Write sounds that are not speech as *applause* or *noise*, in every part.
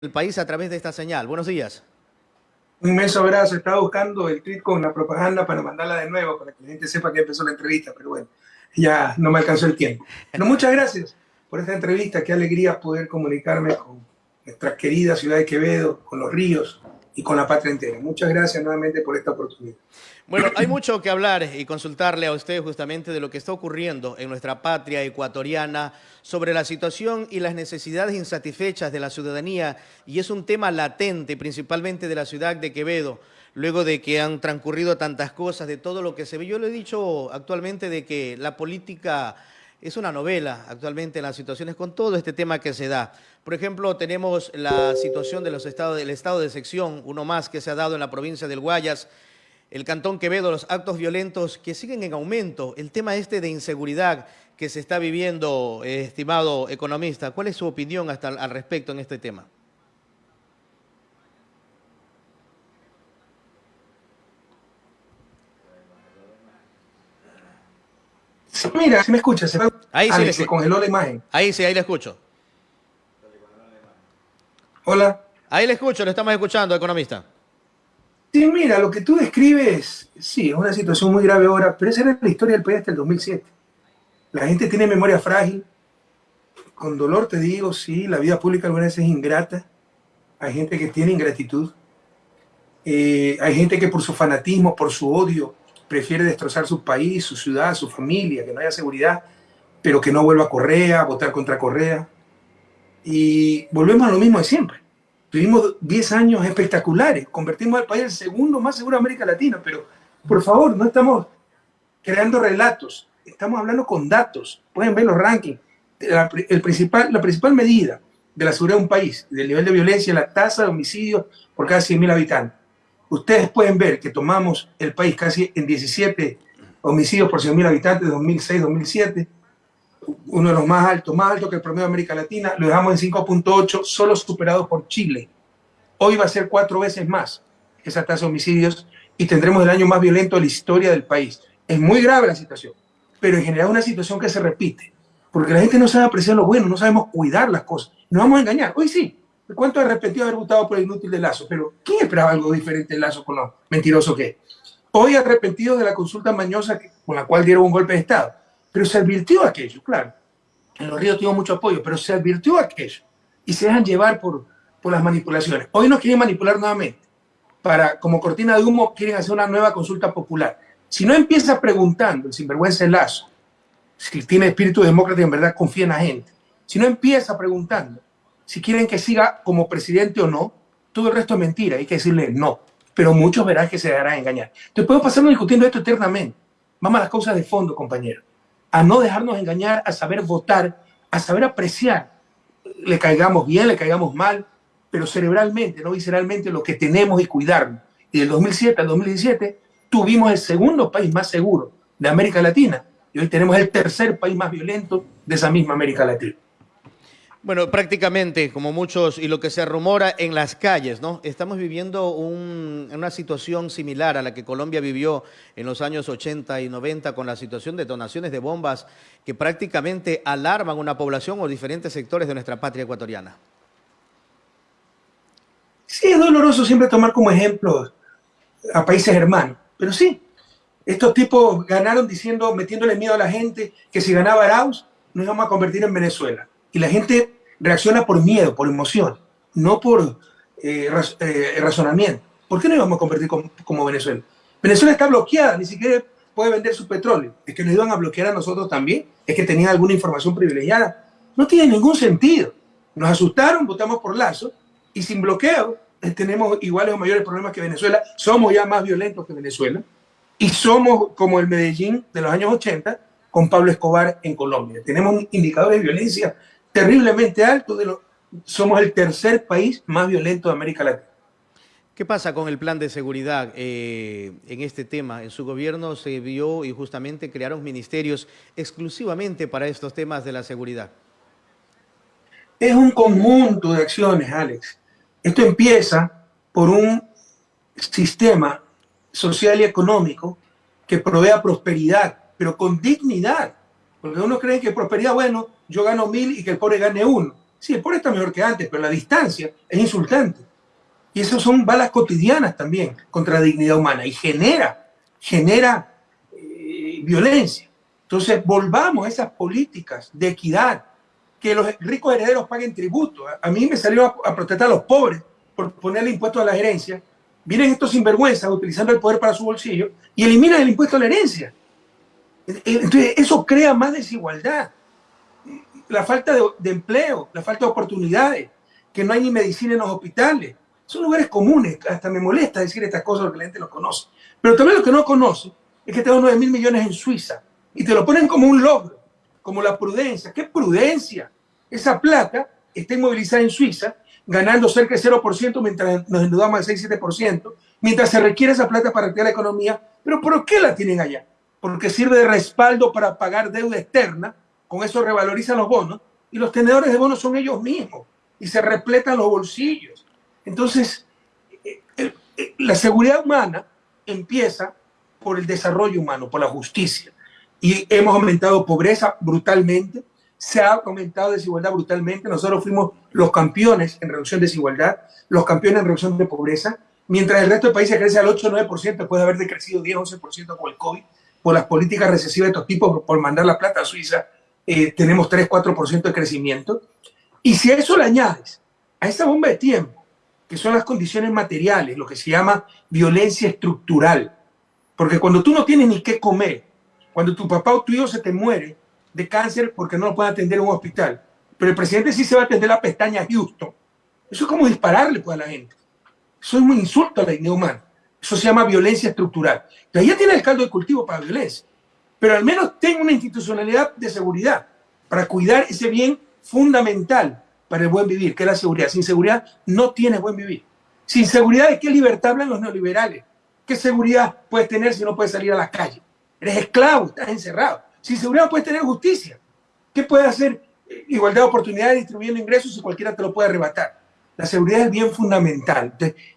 el país a través de esta señal. Buenos días. Un inmenso abrazo. Estaba buscando el tweet con la propaganda para mandarla de nuevo, para que la gente sepa que empezó la entrevista, pero bueno, ya no me alcanzó el tiempo. No, muchas gracias por esta entrevista. Qué alegría poder comunicarme con nuestra querida ciudad de Quevedo, con los ríos, y con la patria entera. Muchas gracias nuevamente por esta oportunidad. Bueno, hay mucho que hablar y consultarle a usted justamente de lo que está ocurriendo en nuestra patria ecuatoriana sobre la situación y las necesidades insatisfechas de la ciudadanía y es un tema latente principalmente de la ciudad de Quevedo luego de que han transcurrido tantas cosas, de todo lo que se ve. Yo le he dicho actualmente de que la política es una novela actualmente en las situaciones con todo este tema que se da. Por ejemplo, tenemos la situación de los estados, del estado de sección, uno más que se ha dado en la provincia del Guayas, el Cantón Quevedo, los actos violentos que siguen en aumento, el tema este de inseguridad que se está viviendo, estimado economista. ¿Cuál es su opinión al respecto en este tema? Mira, si me escucha, se, ahí sí se congeló la imagen. Ahí sí, ahí le escucho. Hola. Ahí le escucho, le estamos escuchando, economista. Sí, mira, lo que tú describes, sí, es una situación muy grave ahora, pero esa era la historia del país hasta el 2007. La gente tiene memoria frágil. Con dolor te digo, sí, la vida pública algunas veces es ingrata. Hay gente que tiene ingratitud. Eh, hay gente que por su fanatismo, por su odio, prefiere destrozar su país, su ciudad, su familia, que no haya seguridad, pero que no vuelva a Correa, a votar contra Correa. Y volvemos a lo mismo de siempre. Tuvimos 10 años espectaculares, convertimos al país en el segundo más seguro de América Latina, pero por favor, no estamos creando relatos, estamos hablando con datos. Pueden ver los rankings. La, el principal, la principal medida de la seguridad de un país, del nivel de violencia, la tasa de homicidios por cada 100.000 habitantes ustedes pueden ver que tomamos el país casi en 17 homicidios por 100.000 habitantes, 2006-2007, uno de los más altos, más alto que el promedio de América Latina, lo dejamos en 5.8, solo superado por Chile. Hoy va a ser cuatro veces más esa tasa de homicidios y tendremos el año más violento de la historia del país. Es muy grave la situación, pero en general una situación que se repite, porque la gente no sabe apreciar lo bueno, no sabemos cuidar las cosas. Nos vamos a engañar. Hoy sí, ¿Cuánto arrepentido haber votado por el inútil de Lazo? Pero ¿quién esperaba algo diferente de Lazo con lo mentiroso que es? Hoy arrepentido de la consulta mañosa con la cual dieron un golpe de Estado. Pero se advirtió aquello, claro. En los ríos tuvo mucho apoyo, pero se advirtió aquello. Y se dejan llevar por, por las manipulaciones. Hoy nos quieren manipular nuevamente. Para, como cortina de humo, quieren hacer una nueva consulta popular. Si no empieza preguntando el sinvergüenza de Lazo, si tiene espíritu demócrata y en verdad confía en la gente, si no empieza preguntando si quieren que siga como presidente o no, todo el resto es mentira, hay que decirle no. Pero muchos verán que se dejarán engañar. Entonces podemos pasarnos discutiendo esto eternamente. Vamos a las cosas de fondo, compañero. A no dejarnos engañar, a saber votar, a saber apreciar. Le caigamos bien, le caigamos mal, pero cerebralmente, no visceralmente, lo que tenemos y cuidarnos. Y del 2007 al 2017 tuvimos el segundo país más seguro de América Latina y hoy tenemos el tercer país más violento de esa misma América Latina. Bueno, prácticamente, como muchos, y lo que se rumora en las calles, ¿no? Estamos viviendo una situación similar a la que Colombia vivió en los años 80 y 90 con la situación de detonaciones de bombas que prácticamente alarman una población o diferentes sectores de nuestra patria ecuatoriana. Sí, es doloroso siempre tomar como ejemplo a países hermanos, pero sí, estos tipos ganaron diciendo, metiéndole miedo a la gente, que si ganaba Arauz, nos íbamos a convertir en Venezuela. Y la gente reacciona por miedo, por emoción, no por eh, eh, razonamiento. ¿Por qué no íbamos a convertir como, Venezuela? Venezuela está bloqueada, ni siquiera puede vender su petróleo. ¿Es que nos iban a bloquear a nosotros también? ¿Es que tenían alguna información privilegiada? No tiene ningún sentido. Nos asustaron, votamos por Lazo, y sin bloqueo eh, tenemos iguales o mayores problemas que Venezuela. Somos ya más violentos que Venezuela. Y somos como el Medellín de los años 80 con Pablo Escobar en Colombia. Tenemos indicadores de violencia terriblemente alto. De lo, somos el tercer país más violento de América Latina. ¿Qué pasa con el plan de seguridad eh, en este tema? En su gobierno se vio y justamente crearon ministerios exclusivamente para estos temas de la seguridad. Es un conjunto de acciones, Alex. Esto empieza por un sistema social y económico que provea prosperidad, pero con dignidad. Uno cree que prosperidad, bueno, yo gano mil y que el pobre gane uno. Sí, el pobre está mejor que antes, pero la distancia es insultante. Y esas son balas cotidianas también contra la dignidad humana y genera, genera eh, violencia. Entonces, volvamos a esas políticas de equidad, que los ricos herederos paguen tributo. A, mí me salió a, protestar a los pobres por ponerle impuesto a la herencia. Vienen estos sinvergüenzas utilizando el poder para su bolsillo y eliminan el impuesto a la herencia. Entonces, eso crea más desigualdad. La falta de, empleo, la falta de oportunidades, que no hay ni medicina en los hospitales. Son lugares comunes, hasta me molesta decir estas cosas porque la gente los conoce. Pero también lo que no conoce es que tengo 9 mil millones en Suiza y te lo ponen como un logro, como la prudencia. ¿Qué prudencia? Esa plata está inmovilizada en Suiza, ganando cerca de 0% mientras nos endeudamos al 6-7%, mientras se requiere esa plata para activar la economía. ¿Pero por qué la tienen allá? Porque sirve de respaldo para pagar deuda externa, con eso revalorizan los bonos, y los tenedores de bonos son ellos mismos, y se repletan los bolsillos. Entonces, eh, eh, la seguridad humana empieza por el desarrollo humano, por la justicia y hemos aumentado pobreza brutalmente, se ha aumentado desigualdad brutalmente. Nosotros fuimos los campeones en reducción de desigualdad, los campeones en reducción de pobreza, mientras el resto de países crece al 8-9%, después de haber decrecido 10-11% con el COVID, por las políticas recesivas de estos tipos, por mandar la plata a Suiza, eh, tenemos 3-4% de crecimiento. Y si a eso le añades, a esa bomba de tiempo, que son las condiciones materiales, lo que se llama violencia estructural, porque cuando tú no tienes ni qué comer, cuando tu papá o tu hijo se te muere de cáncer porque no lo puede atender en un hospital, pero el presidente sí se va a atender la pestaña a Houston, eso es como dispararle pues, a la gente. Eso es un insulto a la dignidad humana. Eso se llama violencia estructural. Entonces ya tiene el caldo de cultivo para violencia. Pero al menos tenga una institucionalidad de seguridad para cuidar ese bien fundamental para el buen vivir, que es la seguridad. Sin seguridad no tienes buen vivir. Sin seguridad, ¿de qué libertad hablan los neoliberales? ¿Qué seguridad puedes tener si no puedes salir a la calle? Eres esclavo, estás encerrado. Sin seguridad puedes tener justicia. ¿Qué puede hacer igualdad de oportunidades distribuyendo ingresos si cualquiera te lo puede arrebatar? La seguridad es bien fundamental.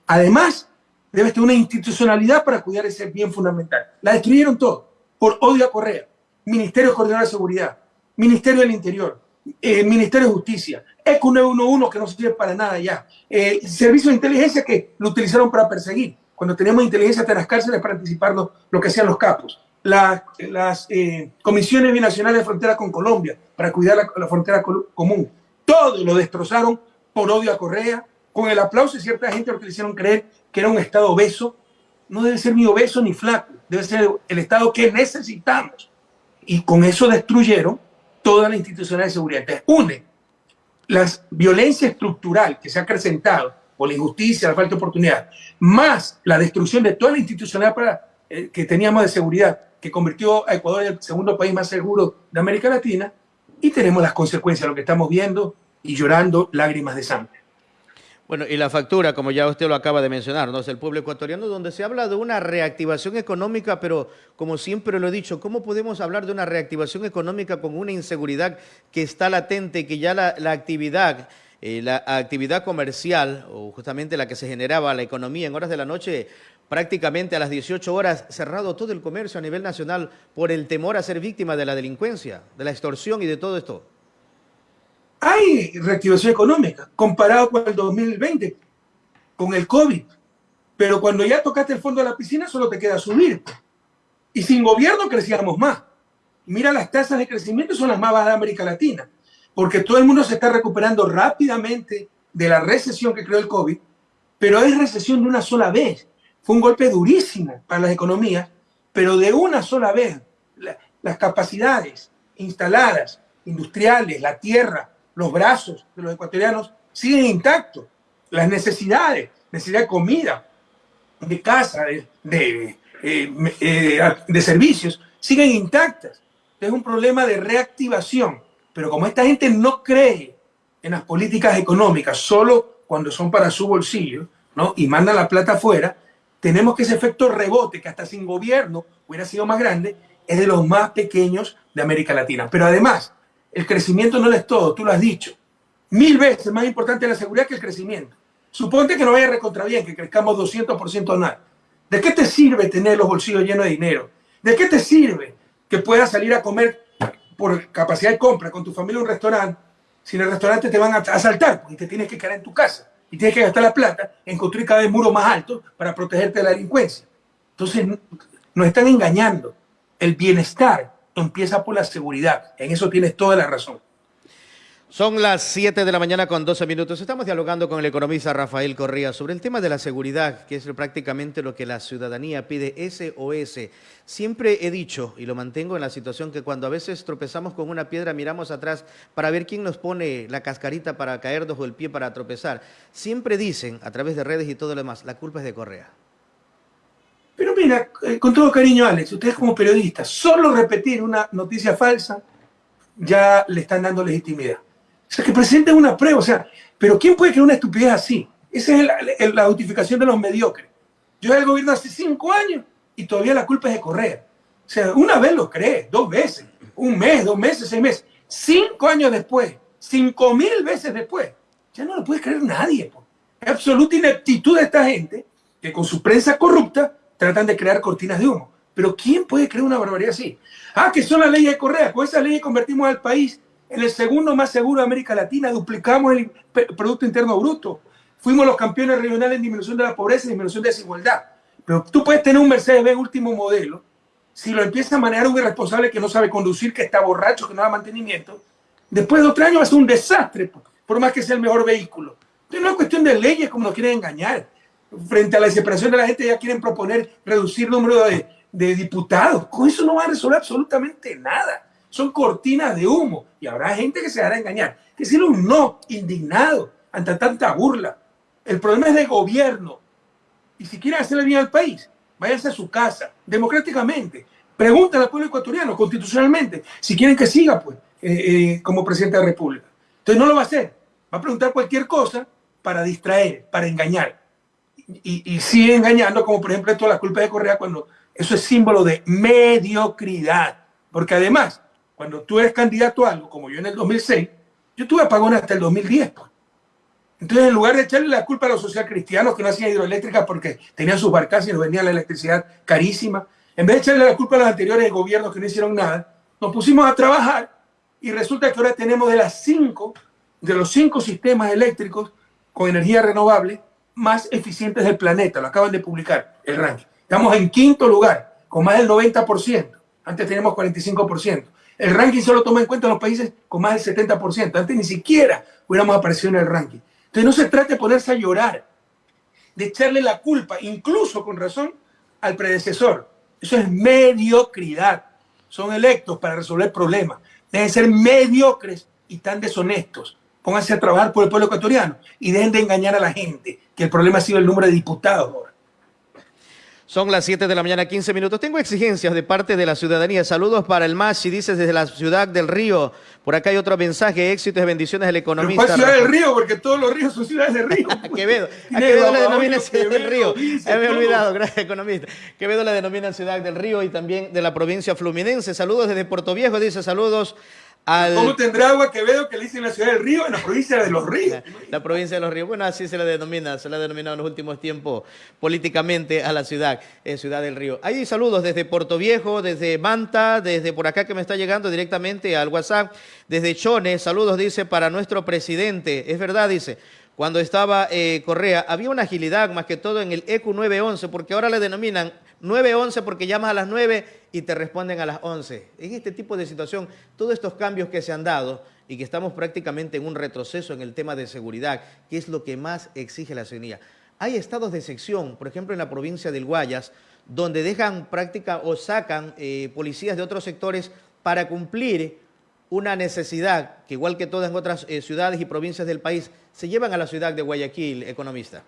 además, debes tener una institucionalidad para cuidar ese bien fundamental. La destruyeron todo por odio a Correa, Ministerio Coordinador de Seguridad, Ministerio del Interior, eh, Ministerio de Justicia, ECO 911 que no sirve para nada ya, eh, Servicio de Inteligencia que lo utilizaron para perseguir, cuando teníamos inteligencia hasta las cárceles para anticipar lo que hacían los capos las eh, comisiones binacionales de frontera con Colombia para cuidar la, frontera común. Todo lo destrozaron por odio a Correa, con el aplauso de cierta gente que le hicieron creer que era un Estado obeso. No debe ser ni obeso ni flaco, debe ser el Estado que necesitamos. Y con eso destruyeron toda la institucional de seguridad. Entonces, une la violencia estructural que se ha acrecentado por la injusticia, la falta de oportunidad, más la destrucción de toda la institucionalidad para, eh, que teníamos de seguridad que convirtió a Ecuador en el segundo país más seguro de América Latina, y tenemos las consecuencias, lo que estamos viendo y llorando lágrimas de sangre. Bueno, y la factura, como ya usted lo acaba de mencionar, ¿no? es el pueblo ecuatoriano, donde se habla de una reactivación económica, pero como siempre lo he dicho, ¿cómo podemos hablar de una reactivación económica con una inseguridad que está latente, que ya la, actividad, eh, la actividad comercial, o justamente la que se generaba la economía en horas de la noche, prácticamente a las 18 horas cerrado todo el comercio a nivel nacional por el temor a ser víctima de la delincuencia, de la extorsión y de todo esto? Hay reactivación económica comparado con el 2020, con el COVID. Pero cuando ya tocaste el fondo de la piscina, solo te queda subir. Y sin gobierno crecíamos más. Mira, las tasas de crecimiento son las más bajas de América Latina, porque todo el mundo se está recuperando rápidamente de la recesión que creó el COVID, pero es recesión de una sola vez. Fue un golpe durísimo para las economías, pero de una sola vez las capacidades instaladas, industriales, la tierra, los brazos de los ecuatorianos siguen intactos. Las necesidades, necesidad de comida, de casa, de, eh, eh, de servicios, siguen intactas. Es un problema de reactivación. Pero como esta gente no cree en las políticas económicas solo cuando son para su bolsillo, ¿no? Y mandan la plata afuera, tenemos que ese efecto rebote, que hasta sin gobierno hubiera sido más grande, es de los más pequeños de América Latina. Pero además, el crecimiento no es todo, tú lo has dicho. Mil veces más importante la seguridad que el crecimiento. Suponte que no vaya recontra bien, que crezcamos 200% anual. ¿De qué te sirve tener los bolsillos llenos de dinero? ¿De qué te sirve que puedas salir a comer por capacidad de compra con tu familia a un restaurante Si en el restaurante te van a asaltar y te tienes que quedar en tu casa y tienes que gastar la plata en construir cada vez muros más altos para protegerte de la delincuencia. Entonces, nos están engañando. El bienestar empieza por la seguridad. En eso tienes toda la razón. Son las 7 de la mañana con 12 minutos. Estamos dialogando con el economista Rafael Correa sobre el tema de la seguridad, que es prácticamente lo que la ciudadanía pide, SOS. Siempre he dicho, y lo mantengo en la situación, que cuando a veces tropezamos con una piedra, miramos atrás para ver quién nos pone la cascarita para caernos o el pie para tropezar. Siempre dicen, a través de redes y todo lo demás, la culpa es de Correa. Pero mira, eh, con todo cariño, Alex, ustedes como periodistas, solo repetir una noticia falsa ya le están dando legitimidad. O sea, que presenten una prueba. O sea, pero ¿quién puede creer una estupidez así? Esa es la, justificación de los mediocres. Yo el gobierno hace cinco años y todavía la culpa es de correr. O sea, una vez lo cree, dos veces, un mes, dos meses, seis meses. Cinco años después, cinco mil veces después, ya no lo puede creer nadie. Es absoluta ineptitud de esta gente que con su prensa corrupta tratan de crear cortinas de humo. Pero ¿quién puede creer una barbaridad así? Ah, que son las leyes de Correa. Con esas leyes convertimos al país en el segundo más seguro de América Latina, duplicamos el Producto Interno Bruto, fuimos los campeones regionales en disminución de la pobreza y disminución de desigualdad. Pero tú puedes tener un Mercedes-Benz último modelo, si lo empieza a manejar un irresponsable que no sabe conducir, que está borracho, que no da mantenimiento, después de otro año va a ser un desastre, por más que sea el mejor vehículo. Entonces no es cuestión de leyes como nos quieren engañar. Frente a la desesperación de la gente ya quieren proponer reducir el número de, diputados. Con eso no va a resolver absolutamente nada son cortinas de humo. Y habrá gente que se hará engañar. Que decirle un no indignado ante tanta burla. El problema es de gobierno. Y si quieren hacerle bien al país, váyanse a su casa, democráticamente. Pregúntale al pueblo ecuatoriano, constitucionalmente, si quieren que siga pues, eh, eh, como presidente de la República. Entonces no lo va a hacer. Va a preguntar cualquier cosa para distraer, para engañar. Y, y sigue engañando, como por ejemplo esto la culpa de Correa, cuando eso es símbolo de mediocridad. Porque además, cuando tú eres candidato a algo, como yo en el 2006, yo tuve apagón hasta el 2010. Pues. Entonces, en lugar de echarle la culpa a los socialcristianos que no hacían hidroeléctricas porque tenían sus barcas y nos vendían la electricidad carísima, en vez de echarle la culpa a los anteriores gobiernos que no hicieron nada, nos pusimos a trabajar y resulta que ahora tenemos de las cinco, de los cinco sistemas eléctricos con energía renovable más eficientes del planeta. Lo acaban de publicar el ranking. Estamos en quinto lugar, con más del 90%. Antes teníamos 45%. El ranking solo toma en cuenta los países con más del 70%. Antes ni siquiera hubiéramos aparecido en el ranking. Entonces no se trata de ponerse a llorar, de echarle la culpa, incluso con razón, al predecesor. Eso es mediocridad. Son electos para resolver problemas. Deben ser mediocres y tan deshonestos. Pónganse a trabajar por el pueblo ecuatoriano y dejen de engañar a la gente, que el problema ha sido el número de diputados ahora. Son las 7 de la mañana, 15 minutos. Tengo exigencias de parte de la ciudadanía. Saludos para el MASI, dices desde la ciudad del Río. Por acá hay otro mensaje, éxitos y bendiciones del economista. ¿Cuál ciudad del Río? Porque todos los ríos son ciudades de río. *laughs* Quevedo. A Quevedo le denominan ciudad del Río. Me he olvidado, *laughs* gracias economista. Quevedo le denominan ciudad del Río y también de la provincia fluminense. Saludos desde Puerto Viejo, dice saludos ¿Cómo tendrá agua Quevedo que le dicen la ciudad del río en la provincia de los ríos? La, provincia de los ríos. Bueno, así se la denomina, se la ha denominado en los últimos tiempos políticamente a la ciudad, eh, Ciudad del Río. Hay saludos desde Puerto Viejo, desde Manta, desde por acá que me está llegando directamente al WhatsApp, desde Chone, saludos dice para nuestro presidente. Es verdad, dice, cuando estaba eh, Correa, había una agilidad más que todo en el EQ 911, porque ahora le denominan 911 porque llamas a las 9 y te responden a las 11. En este tipo de situación, todos estos cambios que se han dado y que estamos prácticamente en un retroceso en el tema de seguridad, que es lo que más exige la ciudadanía. Hay estados de sección, por ejemplo en la provincia del Guayas, donde dejan práctica o sacan eh, policías de otros sectores para cumplir una necesidad que igual que todas en otras eh, ciudades y provincias del país, se llevan a la ciudad de Guayaquil, economista.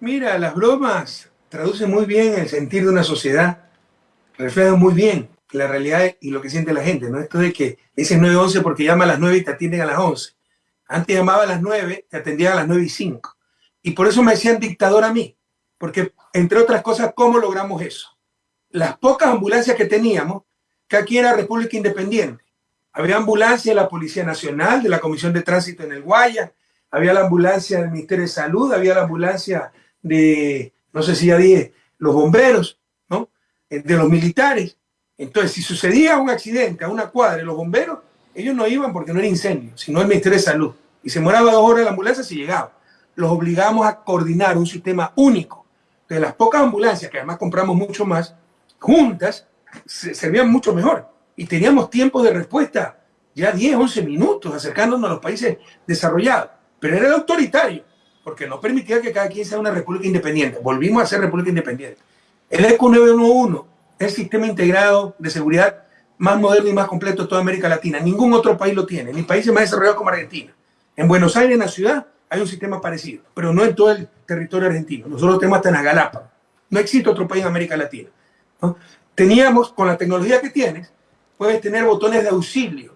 Mira, las bromas traducen muy bien el sentir de una sociedad, reflejan muy bien la realidad y lo que siente la gente, ¿no? Esto de que dicen 9-11 porque llama a las 9 y te atienden a las 11. Antes llamaba a las 9, te atendían a las 9 y 5. Y por eso me decían dictador a mí, porque entre otras cosas, ¿cómo logramos eso? Las pocas ambulancias que teníamos, que aquí era República Independiente, había ambulancia de la Policía Nacional, de la Comisión de Tránsito en el Guaya, había la ambulancia del Ministerio de Salud, había la ambulancia de, no sé si ya dije, los bomberos, ¿no? Eh, de los militares. Entonces, si sucedía un accidente a una cuadra, los bomberos ellos no iban porque no era incendio, sino el Ministerio de Salud. Y se moraba dos horas la ambulancia si llegaba. Los obligamos a coordinar un sistema único. De las pocas ambulancias, que además compramos mucho más, juntas, se servían mucho mejor. Y teníamos tiempo de respuesta ya 10, 11 minutos acercándonos a los países desarrollados. Pero era autoritario, porque no permitía que cada quien sea una república independiente. Volvimos a ser república independiente. El ECO 911 es el sistema integrado de seguridad más moderno y más completo de toda América Latina. Ningún otro país lo tiene, ni países más desarrollados como Argentina. En Buenos Aires, en la ciudad, hay un sistema parecido, pero no en todo el territorio argentino. Nosotros tenemos hasta en las. No existe otro país en América Latina. Teníamos, con la tecnología que tienes, puedes tener botones de auxilio.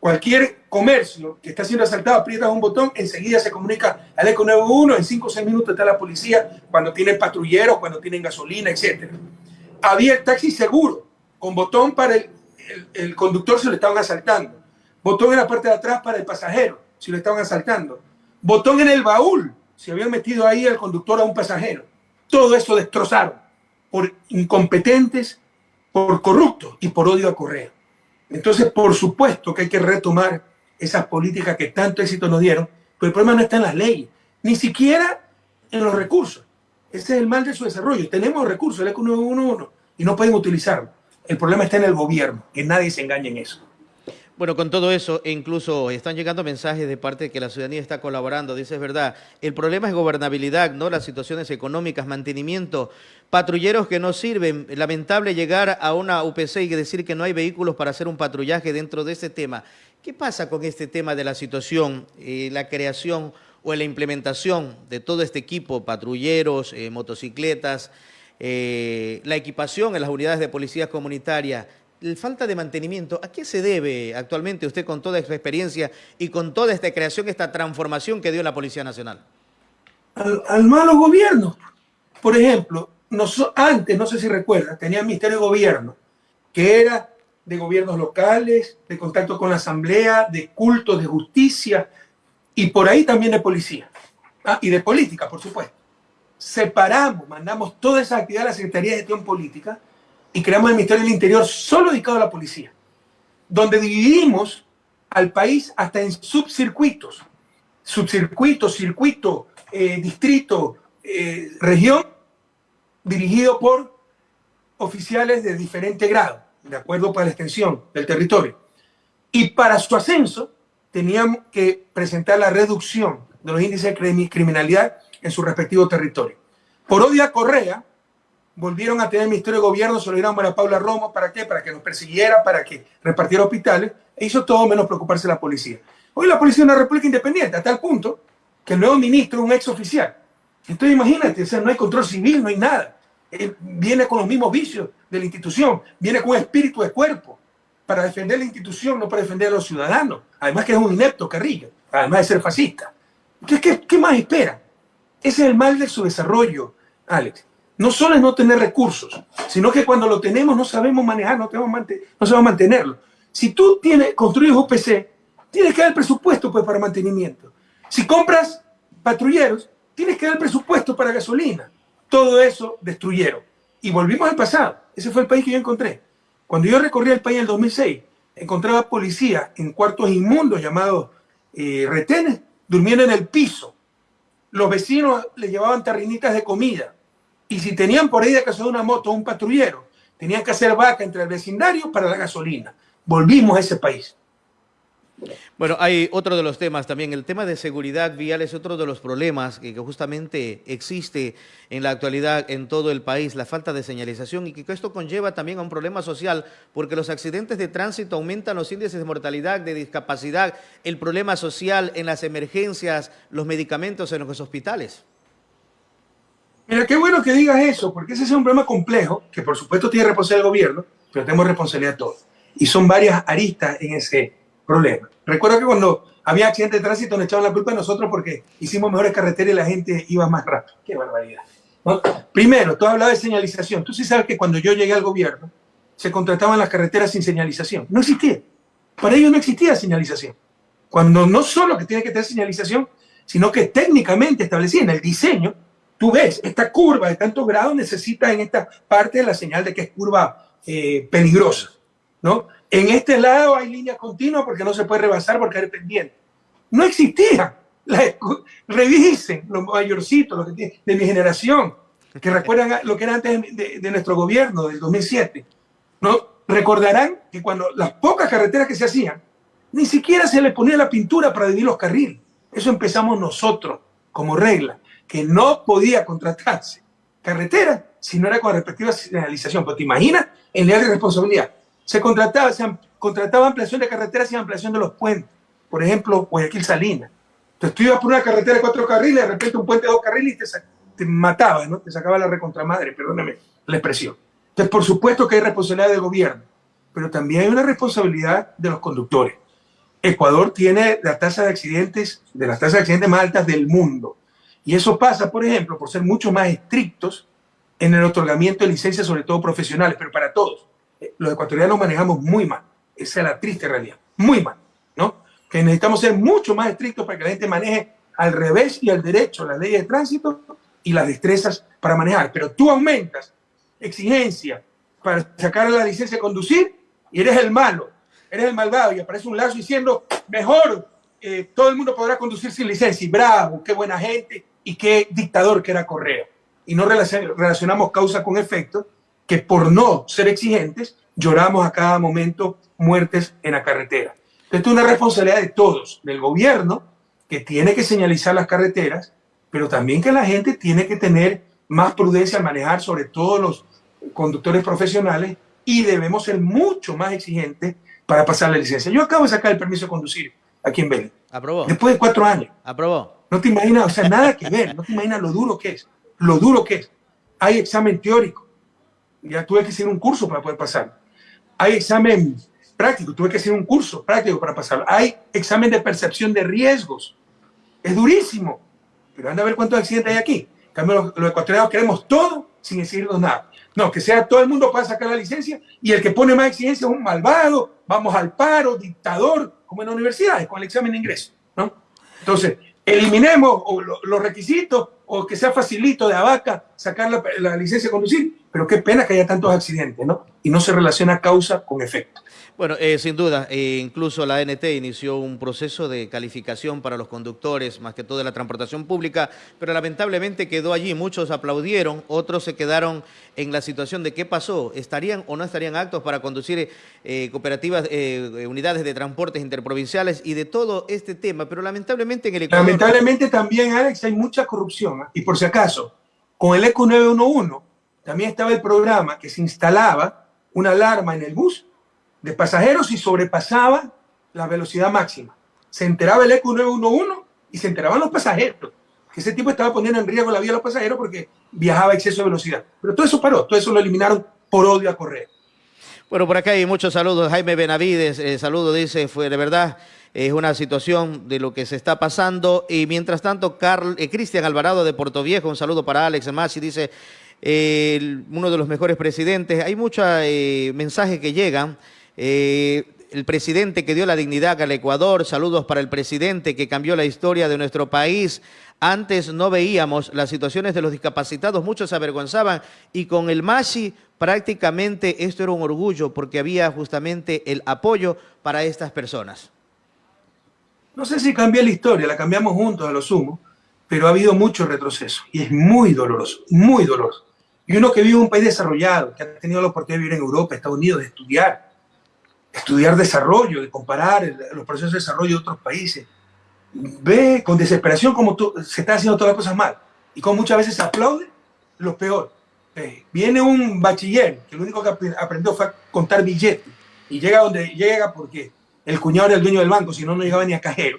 Cualquier comercio que está siendo asaltado, aprietas un botón, enseguida se comunica al ECO 91, en 5 o 6 minutos está la policía, cuando tienen patrulleros, cuando tienen gasolina, etc. Había el taxi seguro, con botón para el, conductor si lo estaban asaltando, botón en la parte de atrás para el pasajero si lo estaban asaltando, botón en el baúl si habían metido ahí al conductor a un pasajero. Todo eso destrozaron por incompetentes, por corruptos y por odio a Correa. Entonces, por supuesto que hay que retomar esas políticas que tanto éxito nos dieron, pero el problema no está en las leyes, ni siquiera en los recursos. Ese es el mal de su desarrollo. Tenemos recursos, el ECO 911, y no pueden utilizarlo. El problema está en el gobierno, que nadie se engañe en eso. Bueno, con todo eso, e incluso están llegando mensajes de parte de que la ciudadanía está colaborando. Dice, es verdad, el problema es gobernabilidad, no las situaciones económicas, mantenimiento, patrulleros que no sirven. Lamentable llegar a una UPC y decir que no hay vehículos para hacer un patrullaje dentro de este tema. ¿Qué pasa con este tema de la situación, eh, la creación o la implementación de todo este equipo, patrulleros, eh, motocicletas, eh, la equipación en las unidades de policías comunitarias? La falta de mantenimiento, ¿a qué se debe actualmente usted con toda esta experiencia y con toda esta creación, esta transformación que dio la Policía Nacional? Al, malo gobierno. Por ejemplo, antes, no sé si recuerda, tenía el Ministerio de Gobierno, que era de gobiernos locales, de contacto con la Asamblea, de culto, de justicia, y por ahí también de policía. Ah, y de política, por supuesto. Separamos, mandamos toda esa actividad a la Secretaría de Gestión Política, y creamos el Ministerio del Interior solo dedicado a la policía, donde dividimos al país hasta en subcircuitos, subcircuito, circuito, eh, distrito, eh, región, dirigido por oficiales de diferente grado, de acuerdo para la extensión del territorio. Y para su ascenso teníamos que presentar la reducción de los índices de criminalidad en su respectivo territorio. Por odia Correa, volvieron a tener el Ministerio de Gobierno, se lo dieron a Paula Romo, ¿para qué? Para que nos persiguiera, para que repartiera hospitales, e hizo todo menos preocuparse la policía. Hoy la policía es una república independiente, a tal punto que el nuevo ministro es un ex oficial. Entonces imagínate, o sea, no hay control civil, no hay nada. Él viene con los mismos vicios de la institución, viene con espíritu de cuerpo para defender la institución, no para defender a los ciudadanos. Además que es un inepto Carrillo, además de ser fascista. Entonces, ¿qué, qué más espera? Ese es el mal de su desarrollo, Alex no solo es no tener recursos, sino que cuando lo tenemos no sabemos manejar, no, sabemos mantenerlo. Si tú tienes, construyes UPC, tienes que dar presupuesto pues, para mantenimiento. Si compras patrulleros, tienes que dar presupuesto para gasolina. Todo eso destruyeron. Y volvimos al pasado. Ese fue el país que yo encontré. Cuando yo recorrí el país en el 2006, encontraba policías en cuartos inmundos llamados eh, retenes, durmiendo en el piso. Los vecinos les llevaban tarrinitas de comida y si tenían por ahí de casa de una moto un patrullero, tenían que hacer vaca entre el vecindario para la gasolina. Volvimos a ese país. Bueno, hay otro de los temas también, el tema de seguridad vial es otro de los problemas que, justamente existe en la actualidad en todo el país, la falta de señalización y que esto conlleva también a un problema social porque los accidentes de tránsito aumentan los índices de mortalidad, de discapacidad, el problema social en las emergencias, los medicamentos en los hospitales. Mira, qué bueno que digas eso, porque ese es un problema complejo, que por supuesto tiene responsabilidad el gobierno, pero tenemos responsabilidad todos. Y son varias aristas en ese problema. Recuerdo que cuando había accidentes de tránsito nos echaban la culpa a nosotros porque hicimos mejores carreteras y la gente iba más rápido. Qué barbaridad. Primero, tú hablabas de señalización. Tú sí sabes que cuando yo llegué al gobierno, se contrataban las carreteras sin señalización. No existía. Para ellos no existía señalización. Cuando no solo que tiene que tener señalización, sino que técnicamente establecían el diseño tú ves, esta curva de tantos grados necesita en esta parte la señal de que es curva eh, peligrosa, ¿no? En este lado hay línea continua porque no se puede rebasar porque hay pendiente. No existía. revisen los mayorcitos los de mi generación, que *laughs* recuerdan lo que era antes de, nuestro gobierno, del 2007. ¿no? Recordarán que cuando las pocas carreteras que se hacían, ni siquiera se le ponía la pintura para dividir los carriles. Eso empezamos nosotros como regla, que no podía contratarse carretera si no era con respectiva señalización. Pero te imaginas nivel de responsabilidad. Se contrataba, se contrataba ampliación de carreteras y ampliación de los puentes. Por ejemplo, Guayaquil Salinas. Entonces tú ibas por una carretera de cuatro carriles, de repente un puente de dos carriles y te, te mataba, ¿no? Te sacaba la recontramadre, perdóname la expresión. Entonces, por supuesto que hay responsabilidad del gobierno, pero también hay una responsabilidad de los conductores. Ecuador tiene la tasa de accidentes, de las tasas de accidentes más altas del mundo. Y eso pasa, por ejemplo, por ser mucho más estrictos en el otorgamiento de licencias, sobre todo profesionales, pero para todos. Eh, los ecuatorianos manejamos muy mal. Esa es la triste realidad. Muy mal, ¿no? Que necesitamos ser mucho más estrictos para que la gente maneje al revés y al derecho las leyes de tránsito y las destrezas para manejar. Pero tú aumentas exigencia para sacar la licencia de conducir y eres el malo, eres el malvado y aparece un lazo diciendo, mejor, eh, todo el mundo podrá conducir sin licencia. Y bravo, qué buena gente y qué dictador que era Correa. Y no relacionamos causa con efecto, que por no ser exigentes, lloramos a cada momento muertes en la carretera. Entonces, es una responsabilidad de todos, del gobierno, que tiene que señalizar las carreteras, pero también que la gente tiene que tener más prudencia al manejar, sobre todo los conductores profesionales, y debemos ser mucho más exigentes para pasar la licencia. Yo acabo de sacar el permiso de conducir aquí en Belén. Aprobó. Después de cuatro años. Aprobó. No te imaginas, o sea, nada que ver, no te imaginas lo duro que es, lo duro que es. Hay examen teórico, ya tuve que hacer un curso para poder pasar. Hay examen práctico, tuve que hacer un curso práctico para pasarlo. Hay examen de percepción de riesgos, es durísimo, pero anda a ver cuántos accidentes hay aquí. En cambio, los, ecuatorianos queremos todo sin decirnos nada. No, que sea todo el mundo para sacar la licencia y el que pone más exigencia es un malvado, vamos al paro, dictador, como en las universidades, con el examen de ingreso. ¿no? Entonces, eliminemos los requisitos o que sea facilito de Abaca sacar la, licencia de conducir, pero qué pena que haya tantos accidentes, ¿no? Y no se relaciona causa con efecto. Bueno, eh, sin duda, eh, incluso la ANT inició un proceso de calificación para los conductores, más que todo de la transportación pública, pero lamentablemente quedó allí. Muchos aplaudieron, otros se quedaron en la situación de qué pasó, estarían o no estarían actos para conducir eh, cooperativas, unidades de transportes interprovinciales y de todo este tema, pero lamentablemente en el. Lamentablemente también, Alex, hay mucha corrupción. Y por si acaso, con el ECO 911 también estaba el programa que se instalaba una alarma en el bus de pasajeros y sobrepasaba la velocidad máxima. Se enteraba el ECO 911 y se enteraban los pasajeros. Que ese tipo estaba poniendo en riesgo la vida de los pasajeros porque viajaba a exceso de velocidad. Pero todo eso paró, todo eso lo eliminaron por odio a correr. Bueno, por acá hay muchos saludos. Jaime Benavides, eh, saludo, dice, fue de verdad, es una situación de lo que se está pasando. Y mientras tanto, eh, Cristian Alvarado de Puerto Viejo, un saludo para Alex Masi, dice, uno de los mejores presidentes. Hay muchos eh, mensajes que llegan. Eh, el presidente que dio la dignidad al Ecuador, saludos para el presidente que cambió la historia de nuestro país. Antes no veíamos las situaciones de los discapacitados, muchos se avergonzaban y con el MASI prácticamente esto era un orgullo porque había justamente el apoyo para estas personas. No sé si cambió la historia, la cambiamos juntos a lo sumo, pero ha habido mucho retroceso y es muy doloroso, muy doloroso. Y uno que vive en un país desarrollado, que ha tenido la oportunidad de vivir en Europa, Estados Unidos, de estudiar, estudiar desarrollo, de comparar los procesos de desarrollo de otros países. Ve con desesperación cómo se están haciendo todas las cosas mal y cómo muchas veces se aplaude lo peor. viene un bachiller que lo único que aprendió fue a contar billetes y llega donde llega porque el cuñado era el dueño del banco, si no, no llegaba ni a cajero.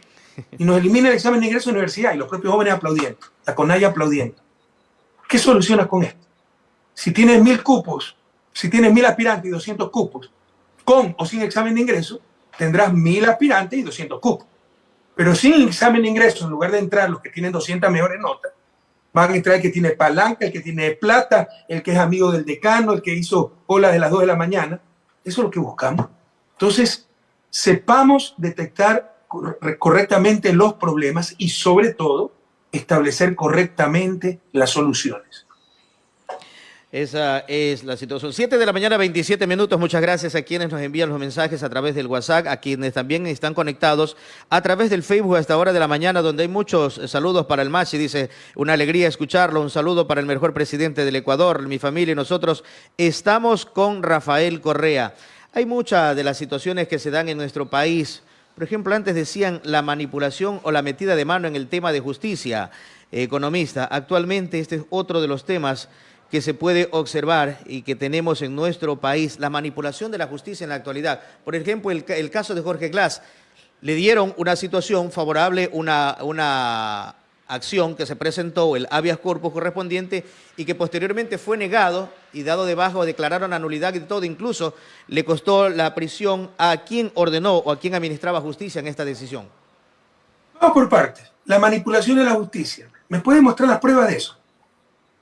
Y nos elimina el examen de ingreso a la universidad y los propios jóvenes aplaudiendo, la CONAIA aplaudiendo. ¿Qué solucionas con esto? Si tienes mil cupos, si tienes mil aspirantes y 200 cupos, con o sin examen de ingreso, tendrás mil aspirantes y 200 cupos. Pero sin examen de ingreso, en lugar de entrar los que tienen 200 mejores notas, van a entrar el que tiene palanca, el que tiene plata, el que es amigo del decano, el que hizo cola de las 2 de la mañana. Eso es lo que buscamos. Entonces, sepamos detectar correctamente los problemas y sobre todo establecer correctamente las soluciones. Esa es la situación. 7 de la mañana, 27 minutos. Muchas gracias a quienes nos envían los mensajes a través del WhatsApp, a quienes también están conectados a través del Facebook a esta hora de la mañana, donde hay muchos saludos para el Machi. Dice, una alegría escucharlo. Un saludo para el mejor presidente del Ecuador, mi familia y nosotros. Estamos con Rafael Correa. Hay muchas de las situaciones que se dan en nuestro país. Por ejemplo, antes decían la manipulación o la metida de mano en el tema de justicia economista. Actualmente este es otro de los temas que se puede observar y que tenemos en nuestro país, la manipulación de la justicia en la actualidad. Por ejemplo, el, caso de Jorge Glass, le dieron una situación favorable, una, una acción que se presentó, el habeas corpus correspondiente, y que posteriormente fue negado y dado de bajo, declararon anulidad y todo, incluso le costó la prisión a quien ordenó o a quien administraba justicia en esta decisión. Vamos por partes. La manipulación de la justicia. ¿Me puede mostrar las pruebas de eso?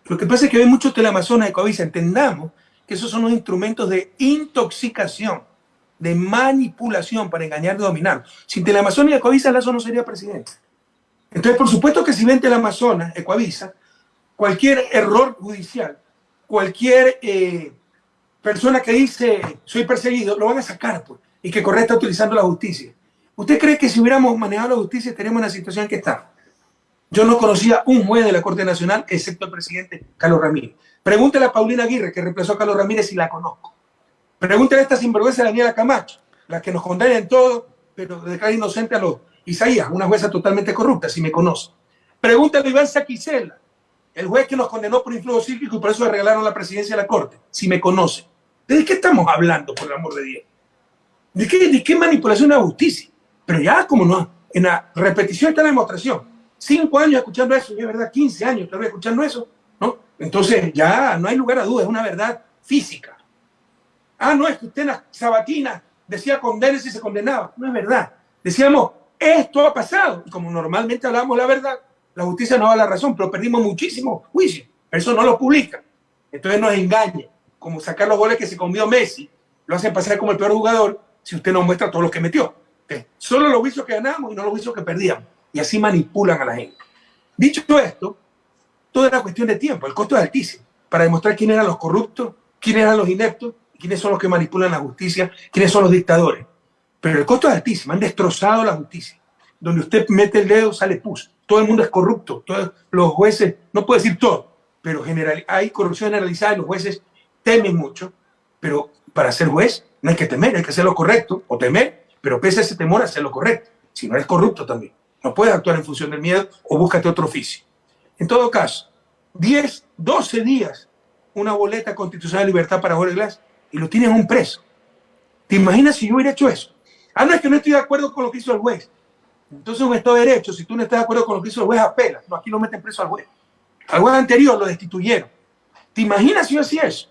Lo que pasa es que hay muchos telamazones de Coavisa. Entendamos que esos son los instrumentos de intoxicación, de manipulación para engañar y dominar. Sin telamazones y Ecoavisa, Lazo no sería presidente. Entonces, por supuesto que si ven telamazonas, Ecoavisa, cualquier error judicial, cualquier eh, persona que dice soy perseguido, lo van a sacar pues, y que Correa está utilizando la justicia. ¿Usted cree que si hubiéramos manejado la justicia estaríamos en la situación que está? Yo no conocía un juez de la Corte Nacional, excepto el presidente Carlos Ramírez. Pregúntele a Paulina Aguirre, que reemplazó a Carlos Ramírez, si la conozco. Pregúntele a esta sinvergüenza Daniela Camacho, la que nos condena en todo, pero declara inocente a los Isaías, una jueza totalmente corrupta, si me conoce. Pregúntele a Iván Saquicela, el juez que nos condenó por influjo psíquico y por eso le regalaron la presidencia de la Corte, si me conoce. ¿De qué estamos hablando, por el amor de Dios? ¿De qué, de qué manipulación de la justicia? Pero ya, como no, en la repetición está la demostración cinco años escuchando eso, y es verdad, 15 años todavía escuchando eso, ¿no? Entonces ya no hay lugar a dudas, es una verdad física. Ah, no, es que usted en la sabatina decía condenes y se condenaba. No es verdad. Decíamos, esto ha pasado. Y como normalmente hablamos la verdad, la justicia no da la razón, pero perdimos muchísimo juicio. Eso no lo publica. Entonces nos engaña. Como sacar los goles que se comió Messi, lo hacen pasar como el peor jugador si usted no muestra todos los que metió. Solo los juicios que ganamos y no los juicios que perdíamos y así manipulan a la gente. Dicho esto, toda era cuestión de tiempo, el costo es altísimo, para demostrar quién eran los corruptos, quiénes eran los ineptos, quiénes son los que manipulan la justicia, quiénes son los dictadores. Pero el costo es altísimo, han destrozado la justicia. Donde usted mete el dedo, sale pus. Todo el mundo es corrupto, todos los jueces, no puedo decir todo, pero general, hay corrupción generalizada y los jueces temen mucho, pero para ser juez no hay que temer, hay que hacer lo correcto, o temer, pero pese a ese temor, hacer lo correcto, si no es corrupto también. No puedes actuar en función del miedo o búscate otro oficio. En todo caso, 10, 12 días, una boleta constitucional de libertad para Jorge Glass y lo tienes un preso. ¿Te imaginas si yo hubiera hecho eso? Ah, no, es que no estoy de acuerdo con lo que hizo el juez. Entonces un Estado de Derecho, si tú no estás de acuerdo con lo que hizo el juez, apela. Aquí lo meten preso al juez. Al juez anterior lo destituyeron. ¿Te imaginas si yo hacía eso?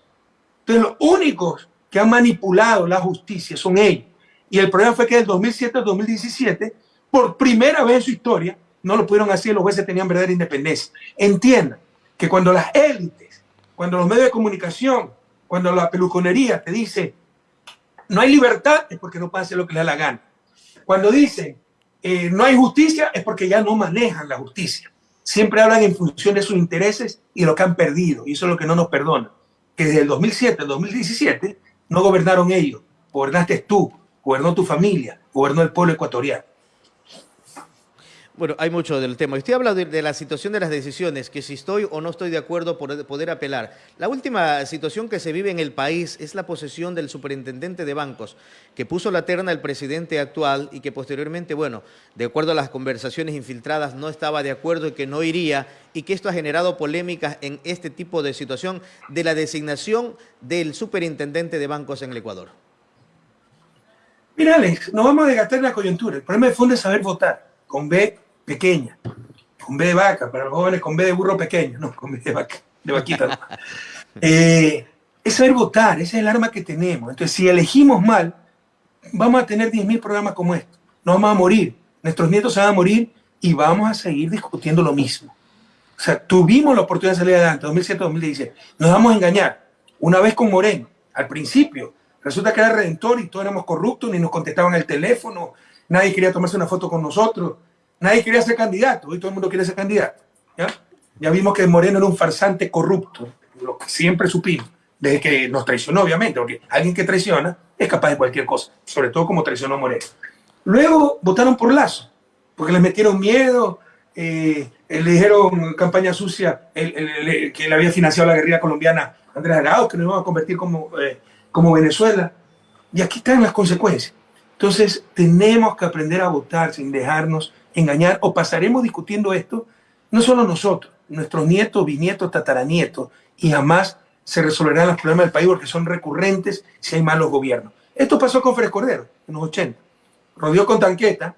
Entonces los únicos que han manipulado la justicia son ellos. Y el problema fue que del 2007 al 2017 por primera vez en su historia, no lo pudieron hacer, los jueces tenían verdadera independencia. Entiendan que cuando las élites, cuando los medios de comunicación, cuando la peluconería te dice no hay libertad, es porque no hacer lo que les da la gana. Cuando dicen eh, no hay justicia, es porque ya no manejan la justicia. Siempre hablan en función de sus intereses y lo que han perdido. Y eso es lo que no nos perdona. Que desde el 2007 al 2017 no gobernaron ellos. Gobernaste tú, gobernó tu familia, gobernó el pueblo ecuatoriano. Bueno, hay mucho del tema. Usted habla de, la situación de las decisiones, que si estoy o no estoy de acuerdo por poder apelar. La última situación que se vive en el país es la posesión del superintendente de bancos, que puso la terna el presidente actual y que posteriormente, bueno, de acuerdo a las conversaciones infiltradas, no estaba de acuerdo y que no iría, y que esto ha generado polémicas en este tipo de situación de la designación del superintendente de bancos en el Ecuador. Mira, Alex, nos vamos a desgastar la coyuntura. El problema de fondo es saber votar, con B pequeña, con B de vaca, para los jóvenes con B de burro pequeño, no, con B de vaca, de vaquita. *laughs* Eh, es saber votar, ese es el arma que tenemos. Entonces, si elegimos mal, vamos a tener 10.000 programas como estos. Nos vamos a morir, nuestros nietos se van a morir y vamos a seguir discutiendo lo mismo. O sea, tuvimos la oportunidad de salir adelante, 2007-2016. Nos vamos a engañar. Una vez con Moreno, al principio, resulta que era redentor y todos éramos corruptos, ni nos contestaban el teléfono, nadie quería tomarse una foto con nosotros. Nadie quería ser candidato, hoy todo el mundo quiere ser candidato. ¿ya? ya vimos que Moreno era un farsante corrupto, lo que siempre supimos, desde que nos traicionó, obviamente, porque alguien que traiciona es capaz de cualquier cosa, sobre todo como traicionó Moreno. Luego votaron por Lazo, porque les metieron miedo, eh, le dijeron campaña sucia, que le había financiado la guerrilla colombiana Andrés Arauz, que nos iban a convertir como, eh, como Venezuela. Y aquí están las consecuencias. Entonces, tenemos que aprender a votar sin dejarnos engañar o pasaremos discutiendo esto, no solo nosotros, nuestros nietos, bisnietos, tataranietos, y jamás se resolverán los problemas del país porque son recurrentes si hay malos gobiernos. Esto pasó con Fred Cordero en los 80. Rodeó con tanqueta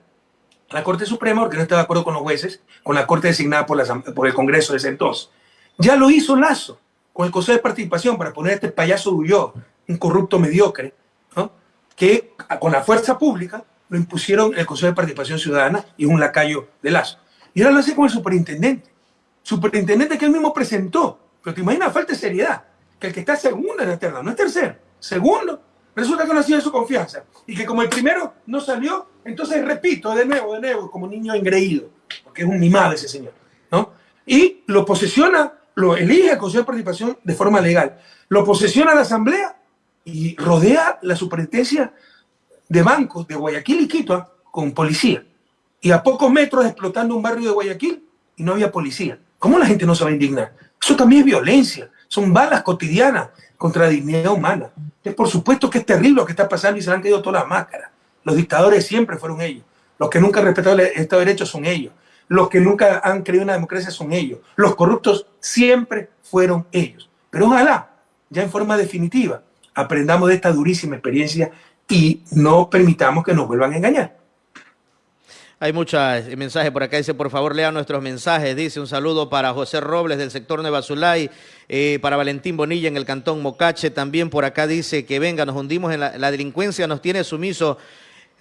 la Corte Suprema porque no estaba de acuerdo con los jueces, con la Corte designada por, el Congreso de ese entonces. Ya lo hizo Lazo con el Consejo de Participación para poner a este payaso Duyó, un corrupto mediocre, que con la fuerza pública lo impusieron el Consejo de Participación Ciudadana y un lacayo de Lazo. Y ahora lo hace con el superintendente. Superintendente que él mismo presentó. Pero te imaginas, falta de seriedad. Que el que está segundo en la terna, no es tercero, segundo, resulta que no ha sido su confianza. Y que como el primero no salió, entonces repito, de nuevo, de nuevo, como niño engreído. Porque es un mimado ese señor. ¿no? Y lo posesiona, lo elige el Consejo de Participación de forma legal. Lo posesiona la Asamblea y rodea la superintendencia de bancos de Guayaquil y Quito ¿ah? con policía. Y a pocos metros explotando un barrio de Guayaquil y no había policía. ¿Cómo la gente no se va a indignar? Eso también es violencia. Son balas cotidianas contra la dignidad humana. Es por supuesto que es terrible lo que está pasando y se le han caído todas las máscaras. Los dictadores siempre fueron ellos. Los que nunca han respetado el Estado de Derecho son ellos. Los que nunca han creído en la democracia son ellos. Los corruptos siempre fueron ellos. Pero ojalá, ya en forma definitiva, aprendamos de esta durísima experiencia y no permitamos que nos vuelvan a engañar. Hay muchos mensajes por acá. Dice, por favor, lea nuestros mensajes. Dice, un saludo para José Robles del sector Nueva Zulay, eh, para Valentín Bonilla en el cantón Mocache. También por acá dice que venga, nos hundimos en la, la delincuencia, nos tiene sumiso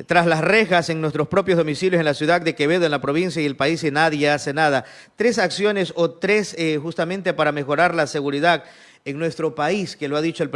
tras las rejas en nuestros propios domicilios en la ciudad de Quevedo, en la provincia y el país y nadie hace nada. Tres acciones o tres eh, justamente para mejorar la seguridad en nuestro país, que lo ha dicho el,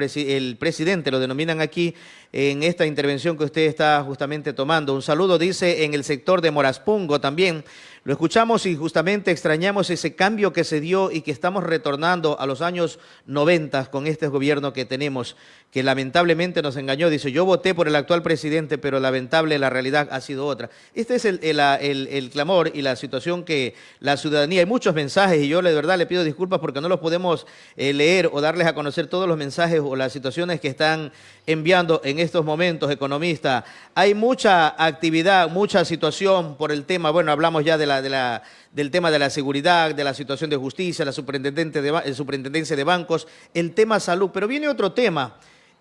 presidente, lo denominan aquí en esta intervención que usted está justamente tomando. Un saludo, dice, en el sector de Moraspungo también. Lo escuchamos y justamente extrañamos ese cambio que se dio y que estamos retornando a los años 90 con este gobierno que tenemos, que lamentablemente nos engañó. Dice, yo voté por el actual presidente, pero lamentable la realidad ha sido otra. Este es el, el, clamor y la situación que la ciudadanía, hay muchos mensajes y yo de verdad le pido disculpas porque no los podemos eh, leer o darles a conocer todos los mensajes o las situaciones que están enviando en estos momentos, economista. Hay mucha actividad, mucha situación por el tema, bueno, hablamos ya de la de la, del tema de la seguridad, de la situación de justicia, la superintendente de, superintendencia de bancos, el tema salud. Pero viene otro tema,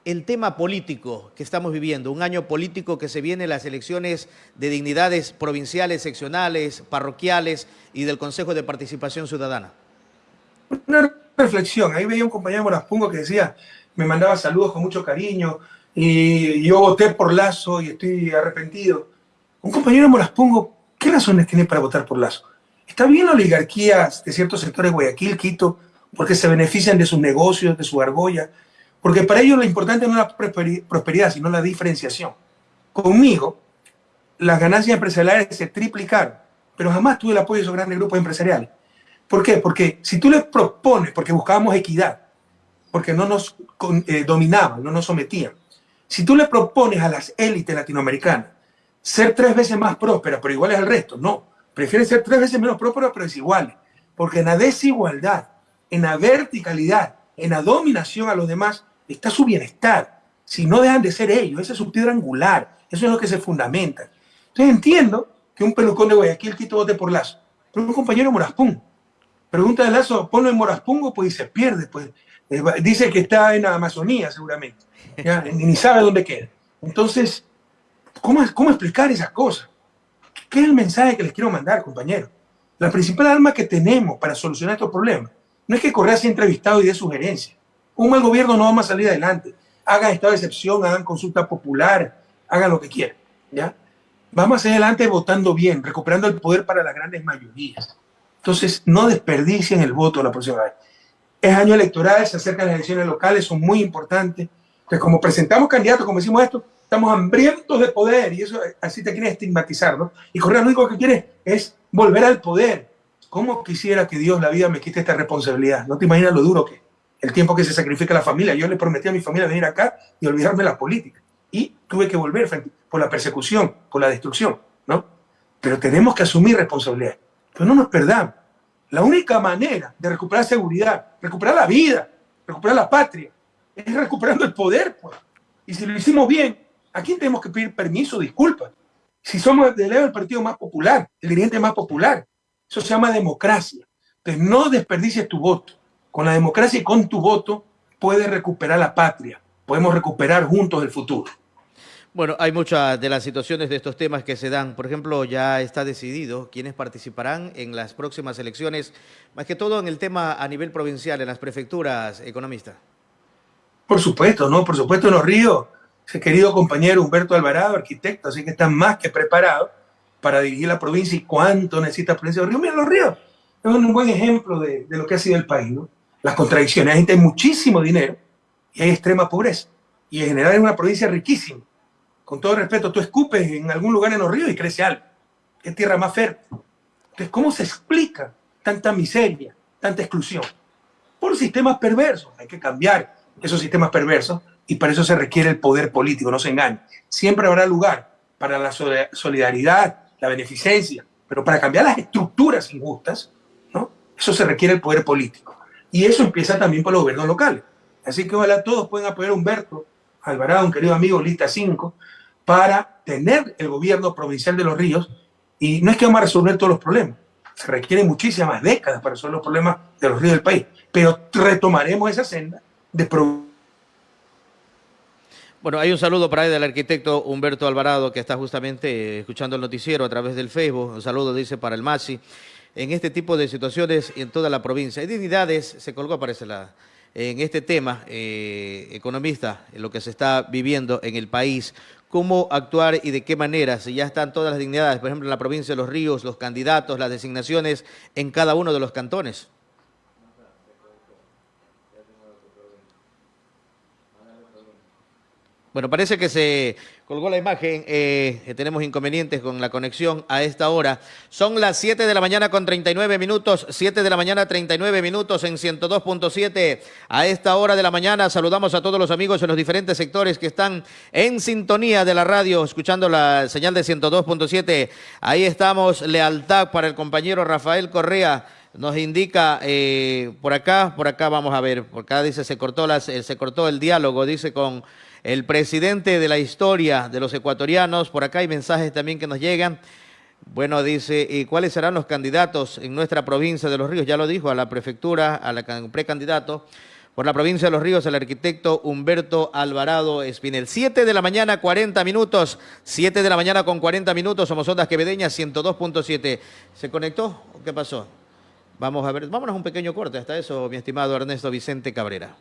el tema político que estamos viviendo, un año político que se viene las elecciones de dignidades provinciales, seccionales, parroquiales y del Consejo de Participación Ciudadana. Una reflexión, ahí veía un compañero Moraspungo que decía, me mandaba saludos con mucho cariño y yo voté por Lazo y estoy arrepentido. Un compañero Moraspungo ¿Qué razones tiene para votar por Lazo? Está bien la oligarquía de ciertos sectores de Guayaquil, Quito, porque se benefician de sus negocios, de su argolla, porque para ellos lo importante no es la prosperidad, sino la diferenciación. Conmigo, las ganancias empresariales se triplicaron, pero jamás tuve el apoyo de esos grandes grupos empresariales. ¿Por qué? Porque si tú les propones, porque buscábamos equidad, porque no nos eh, dominaban, no nos sometían, si tú le propones a las élites latinoamericanas ser tres veces más próspera, pero iguales al resto. No, prefieren ser tres veces menos próspera, pero desiguales. Porque en la desigualdad, en la verticalidad, en la dominación a los demás, está su bienestar. Si no dejan de ser ellos, esa es su piedra angular, eso es lo que se fundamenta. Entonces entiendo que un pelucón de Guayaquil quito vote por Lazo, pero un compañero de Moraspún. Pregunta de Lazo, ponlo en Moraspungo, pues se pierde, pues eh, dice que está en la Amazonía seguramente, *laughs* ni sabe dónde queda. Entonces, ¿Cómo, ¿Cómo explicar esas cosas? ¿Qué es el mensaje que les quiero mandar, compañeros? La principal arma que tenemos para solucionar estos problemas no es que Correa sea entrevistado y dé sugerencias. Un mal gobierno no vamos a salir adelante. Hagan estado de excepción, hagan consulta popular, hagan lo que quieran. ¿ya? Vamos a salir adelante votando bien, recuperando el poder para las grandes mayorías. Entonces, no desperdicien el voto la próxima vez. Es año electoral, se acercan las elecciones locales, son muy importantes. Entonces, como presentamos candidatos, como decimos esto, estamos hambrientos de poder y eso así te quiere estigmatizar, ¿no? Y Correa lo único que quiere es volver al poder. ¿Cómo quisiera que Dios la vida me quite esta responsabilidad? No te imaginas lo duro que el tiempo que se sacrifica la familia. Yo le prometí a mi familia venir acá y olvidarme la política. Y tuve que volver por la persecución, por la destrucción, ¿no? Pero tenemos que asumir responsabilidad. Pero no nos perdamos. La única manera de recuperar seguridad, recuperar la vida, recuperar la patria, es recuperando el poder. Pues. Y si lo hicimos bien, ¿a quién tenemos que pedir permiso, disculpas? Si somos del partido más popular, el dirigente más popular, eso se llama democracia. Entonces no desperdicies tu voto. Con la democracia y con tu voto puedes recuperar la patria. Podemos recuperar juntos el futuro. Bueno, hay muchas de las situaciones de estos temas que se dan. Por ejemplo, ya está decidido quiénes participarán en las próximas elecciones, más que todo en el tema a nivel provincial, en las prefecturas, economista. Por supuesto, ¿no? Por supuesto, en los ríos, ese querido compañero Humberto Alvarado, arquitecto, así que está más que preparado para dirigir la provincia y cuánto necesita la provincia de los ríos. Mira, los ríos es un buen ejemplo de, de lo que ha sido el país, ¿no? Las contradicciones. Hay muchísimo dinero y hay extrema pobreza. Y en general es una provincia riquísima con todo respeto, tú escupes en algún lugar en los ríos y crece algo. Es tierra más fértil. Entonces, ¿cómo se explica tanta miseria, tanta exclusión? Por sistemas perversos. Hay que cambiar esos sistemas perversos y para eso se requiere el poder político, no se engañe. Siempre habrá lugar para la solidaridad, la beneficencia, pero para cambiar las estructuras injustas, ¿no? Eso se requiere el poder político. Y eso empieza también por los gobiernos locales. Así que ojalá todos puedan apoyar a Humberto Alvarado, un querido amigo, lista 5, para tener el gobierno provincial de los ríos. Y no es que vamos a resolver todos los problemas, se requieren muchísimas décadas para resolver los problemas de los ríos del país, pero retomaremos esa senda de bueno, hay un saludo para ahí del arquitecto Humberto Alvarado que está justamente escuchando el noticiero a través del Facebook. Un saludo, dice, para el MASI. En este tipo de situaciones en toda la provincia. Hay dignidades, se colgó, parece en este tema, eh, economista, en lo que se está viviendo en el país, cómo actuar y de qué manera, si ya están todas las dignidades, por ejemplo, en la provincia de Los Ríos, los candidatos, las designaciones en cada uno de los cantones. Bueno, parece que se colgó la imagen, eh, tenemos inconvenientes con la conexión a esta hora. Son las 7 de la mañana con 39 minutos, 7 de la mañana 39 minutos en 102.7. A esta hora de la mañana saludamos a todos los amigos en los diferentes sectores que están en sintonía de la radio, escuchando la señal de 102.7. Ahí estamos, lealtad para el compañero Rafael Correa nos indica eh, por acá, por acá vamos a ver, por acá dice se cortó las, eh, se cortó el diálogo, dice con el presidente de la historia de los ecuatorianos. Por acá hay mensajes también que nos llegan. Bueno, dice, ¿y cuáles serán los candidatos en nuestra provincia de Los Ríos? Ya lo dijo, a la prefectura, a la precandidato. Por la provincia de Los Ríos, el arquitecto Humberto Alvarado Espinel. Siete de la mañana, 40 minutos. Siete de la mañana con 40 minutos. Somos Ondas Quevedeñas, 102.7. ¿Se conectó qué pasó? Vamos a ver, vámonos un pequeño corte. Hasta eso, mi estimado Ernesto Vicente Cabrera.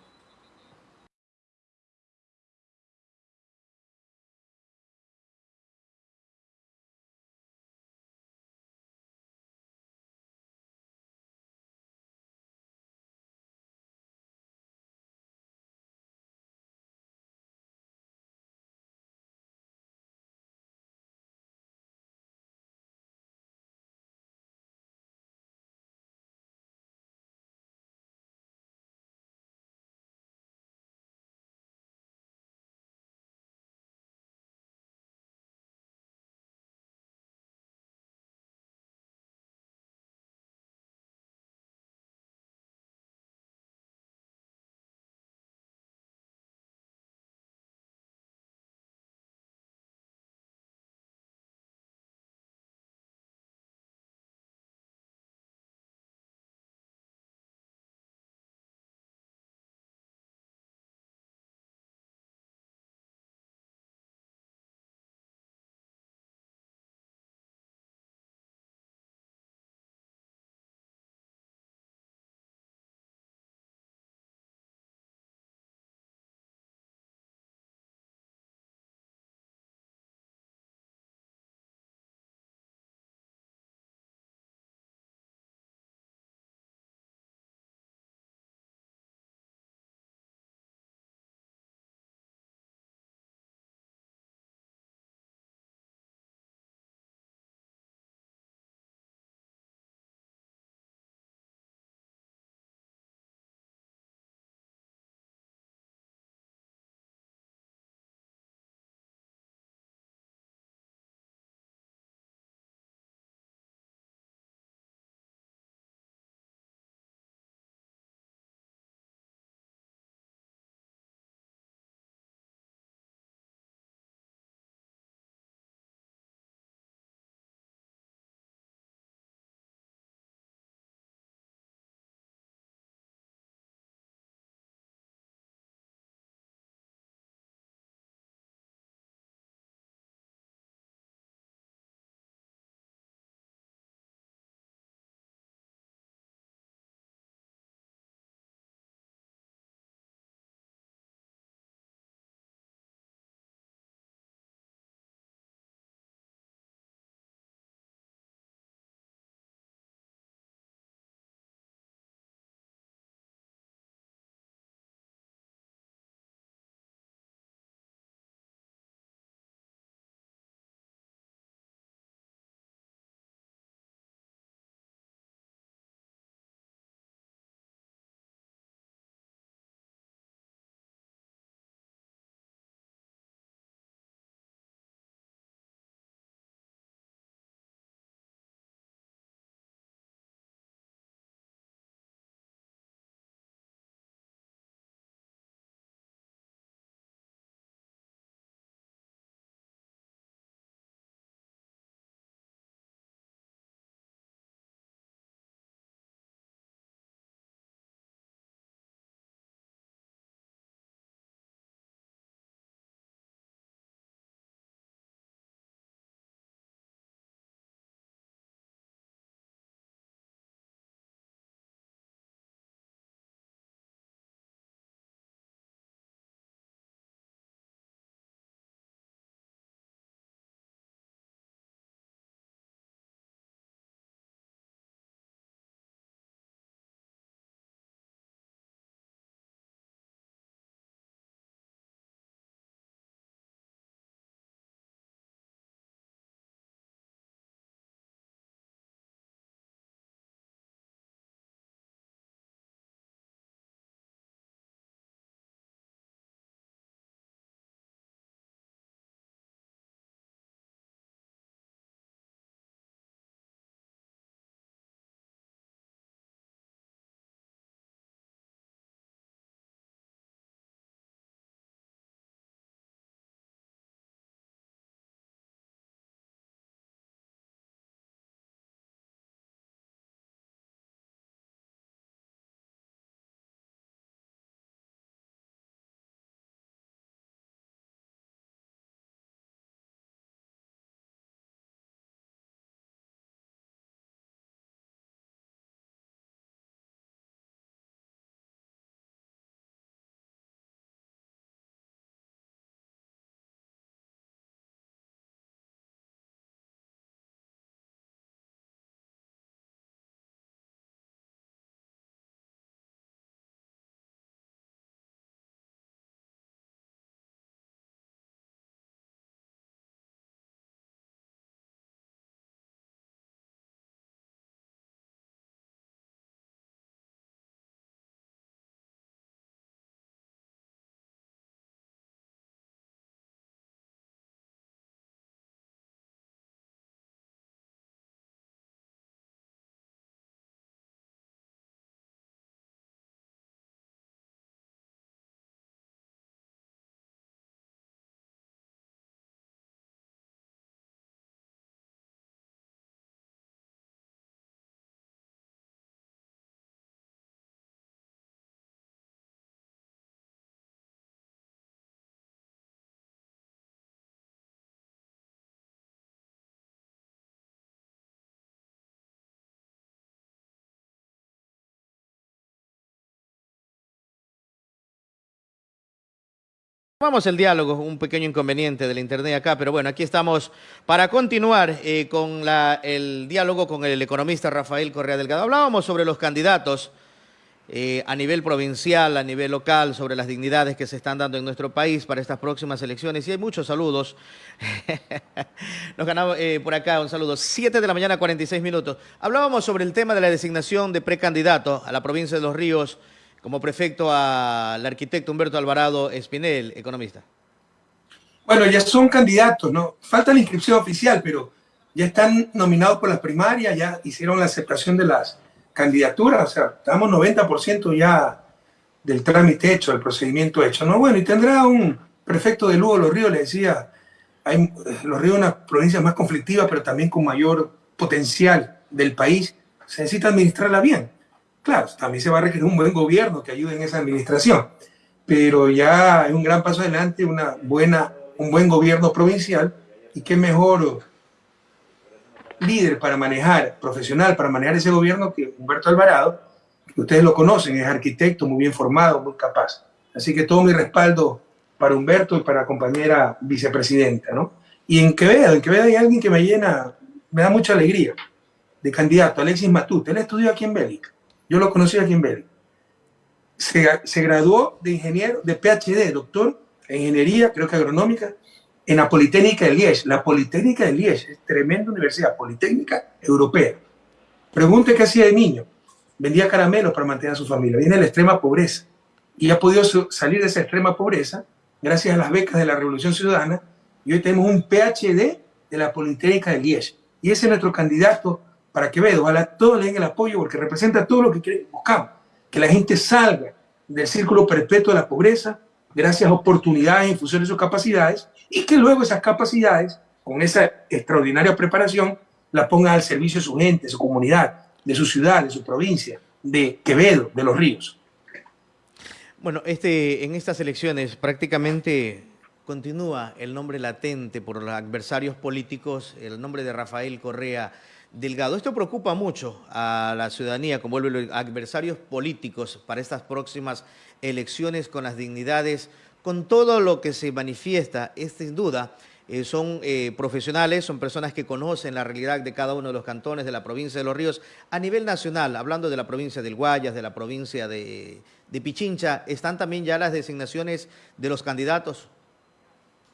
Vamos el diálogo, un pequeño inconveniente del internet acá, pero bueno, aquí estamos para continuar eh, con el diálogo con el economista Rafael Correa Delgado. Hablábamos sobre los candidatos eh, a nivel provincial, a nivel local, sobre las dignidades que se están dando en nuestro país para estas próximas elecciones. Y hay muchos saludos. *laughs* Nos ganamos eh, por acá un saludo. Siete de la mañana, 46 minutos. Hablábamos sobre el tema de la designación de precandidato a la provincia de Los Ríos como prefecto al arquitecto Humberto Alvarado Espinel, economista? Bueno, ya son candidatos, ¿no? Falta la inscripción oficial, pero ya están nominados por las primarias, ya hicieron la aceptación de las candidaturas, o sea, estamos 90% ya del trámite hecho, del procedimiento hecho, ¿no? Bueno, y tendrá un prefecto de Lugo, Los Ríos, le decía, hay, Los Ríos es una provincia más conflictiva, pero también con mayor potencial del país, se necesita administrarla bien. Claro, también se va a requerir un buen gobierno que ayude en esa administración, pero ya hay un gran paso adelante, una buena, un buen gobierno provincial y qué mejor líder para manejar, profesional para manejar ese gobierno que Humberto Alvarado, que ustedes lo conocen, es arquitecto muy bien formado, muy capaz. Así que todo mi respaldo para Humberto y para compañera vicepresidenta, ¿no? Y en Quevedo, en Quevedo hay alguien que me llena, me da mucha alegría, de candidato, Alexis Matute. Él estudió aquí en Bélgica. Yo lo conocí aquí en Bélgica. Se, graduó de ingeniero, de PhD, doctor en ingeniería, creo que agronómica, en la Politécnica de Liège. La Politécnica de Liège es tremenda universidad, Politécnica Europea. Pregunte qué hacía de niño. Vendía caramelos para mantener a su familia. Viene de la extrema pobreza. Y ha podido salir de esa extrema pobreza gracias a las becas de la Revolución Ciudadana. Y hoy tenemos un PhD de la Politécnica de Liège. Y ese es nuestro candidato para Quevedo. Ojalá todos le den el apoyo porque representa todo lo que buscamos. Que la gente salga del círculo perpetuo de la pobreza gracias a oportunidades en función de sus capacidades y que luego esas capacidades, con esa extraordinaria preparación, la pongan al servicio de su gente, de su comunidad, de su ciudad, de su provincia, de Quevedo, de los ríos. Bueno, este, en estas elecciones prácticamente continúa el nombre latente por los adversarios políticos, el nombre de Rafael Correa Delgado. Esto preocupa mucho a la ciudadanía, como vuelven adversarios políticos para estas próximas elecciones con las dignidades, con todo lo que se manifiesta, es sin duda. Eh, son eh, profesionales, son personas que conocen la realidad de cada uno de los cantones de la provincia de Los Ríos. A nivel nacional, hablando de la provincia del Guayas, de la provincia de Pichincha, ¿están también ya las designaciones de los candidatos?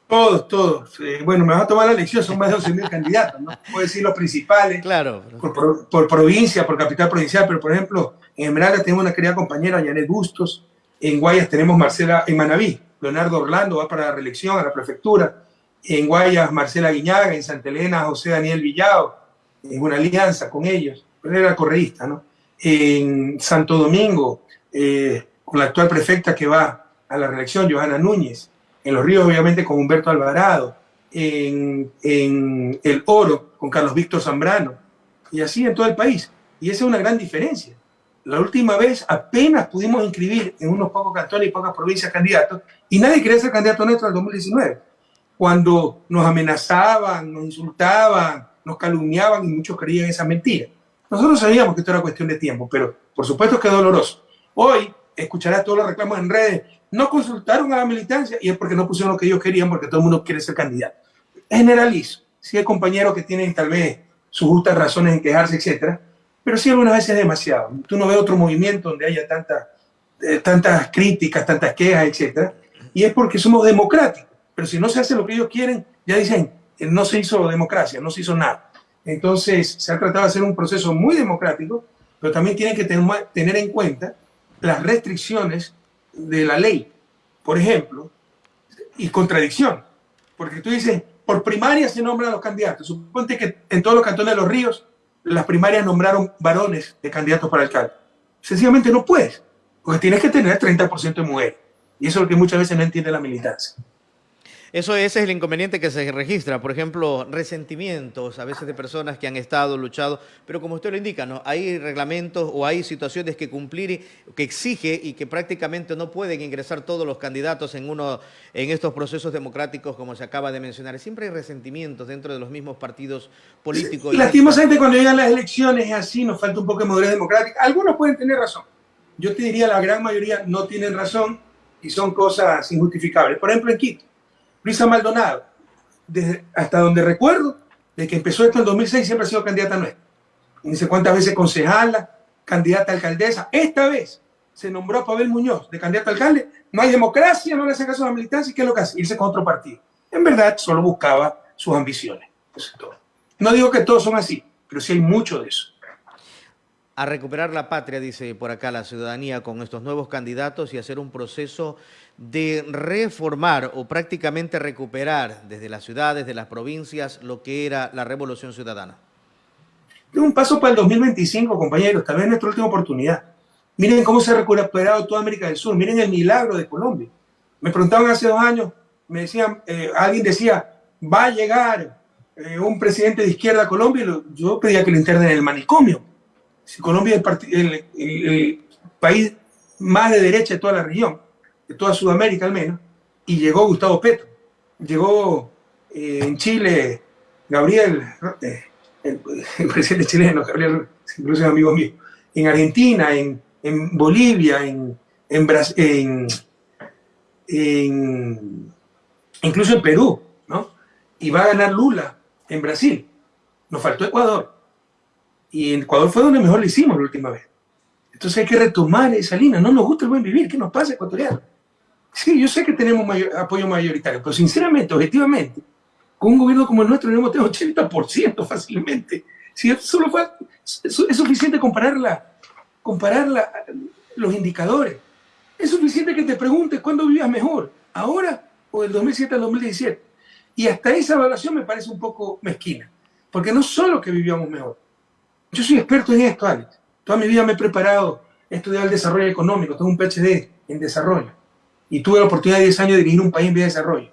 Todos, todos. bueno, me va a tomar la elección, son más de 11 mil candidatos, ¿no? Puedo decir los principales. Claro. Por, provincia, por capital provincial, pero por ejemplo, en Esmeralda tenemos una querida compañera, Janet Bustos. En Guayas tenemos Marcela, en Manaví, Leonardo Orlando va para la reelección a la prefectura. En Guayas, Marcela Guiñaga. En Santa Elena, José Daniel Villao. En una alianza con ellos. Pero era correísta, ¿no? En Santo Domingo, eh, con la actual prefecta que va a la reelección, Johanna Núñez en Los Ríos obviamente con Humberto Alvarado, en, El Oro con Carlos Víctor Zambrano, y así en todo el país. Y esa es una gran diferencia. La última vez apenas pudimos inscribir en unos pocos cantones y pocas provincias candidatos, y nadie quería ser candidato nuestro en el 2019, cuando nos amenazaban, nos insultaban, nos calumniaban y muchos creían esa mentira. Nosotros sabíamos que esto era cuestión de tiempo, pero por supuesto que es doloroso. Hoy escuchará todos los reclamos en redes, no consultaron a la militancia y es porque no pusieron lo que ellos querían, porque todo el mundo quiere ser candidato. Generalizo. Sí hay compañeros que tienen tal vez sus justas razones en quejarse, etcétera, pero sí algunas veces es demasiado. Tú no ves otro movimiento donde haya tanta, eh, tantas críticas, tantas quejas, etcétera, y es porque somos democráticos. Pero si no se hace lo que ellos quieren, ya dicen, eh, no se hizo democracia, no se hizo nada. Entonces, se ha tratado de hacer un proceso muy democrático, pero también tienen que tener en cuenta las restricciones de la ley, por ejemplo, y contradicción. Porque tú dices, por primaria se nombran los candidatos. Suponte que en todos los cantones de los ríos, las primarias nombraron varones de candidatos para alcalde. Sencillamente no puedes, porque tienes que tener 30% de mujeres. Y eso es lo que muchas veces no entiende la militancia. Eso ese es el inconveniente que se registra, por ejemplo, resentimientos a veces de personas que han estado, luchado, pero como usted lo indica, ¿no? hay reglamentos o hay situaciones que cumplir, que exige y que prácticamente no pueden ingresar todos los candidatos en, uno, en estos procesos democráticos como se acaba de mencionar. Siempre hay resentimientos dentro de los mismos partidos políticos. Y lastimosamente cuando llegan las elecciones es así, nos falta un poco de madurez democrática. Algunos pueden tener razón. Yo te diría la gran mayoría no tienen razón y son cosas injustificables. Por ejemplo, en Quito, Luisa Maldonado, desde, hasta donde recuerdo, de que empezó esto en 2006, siempre ha sido candidata nuestra. No sé cuántas veces concejala, candidata alcaldesa. Esta vez se nombró a Pavel Muñoz de candidato a alcalde. No hay democracia, no le hace caso a la militancia. ¿Y qué es lo que hace? Irse con otro partido. En verdad, solo buscaba sus ambiciones. No digo que todos son así, pero sí hay mucho de eso. A recuperar la patria, dice por acá la ciudadanía, con estos nuevos candidatos y hacer un proceso de reformar o prácticamente recuperar desde las ciudades, de las provincias, lo que era la revolución ciudadana. Es un paso para el 2025, compañeros, tal vez nuestra última oportunidad. Miren cómo se ha recuperado toda América del Sur, miren el milagro de Colombia. Me preguntaban hace dos años, me decían, eh, alguien decía, va a llegar eh, un presidente de izquierda a Colombia, yo pedía que lo internen en el manicomio. Si Colombia es el, país más de derecha de toda la región, de toda Sudamérica al menos, y llegó Gustavo Petro, llegó eh, en Chile Gabriel, *laughs* el, presidente chileno, Gabriel, incluso es amigo mío, en Argentina, en, Bolivia, en, en, en, incluso en Perú, ¿no? Y va a ganar Lula en Brasil. Nos faltó Ecuador. Y en Ecuador fue donde mejor lo hicimos la última vez. Entonces hay que retomar esa línea. No nos gusta el buen vivir. ¿Qué nos pasa, ecuatoriano? Sí, yo sé que tenemos apoyo mayoritario, pero sinceramente, objetivamente, con un gobierno como el nuestro tenemos 80% fácilmente. Si solo fue, es suficiente compararla comparar los indicadores. Es suficiente que te preguntes cuándo vivías mejor, ahora o del 2007 al 2017. Y hasta esa evaluación me parece un poco mezquina, porque no solo que vivíamos mejor. Yo soy experto en esto, Alex. Toda mi vida me he preparado, he estudiado el desarrollo económico, tengo un PhD en desarrollo. Y tuve la oportunidad de 10 años de dirigir un país en vía de desarrollo.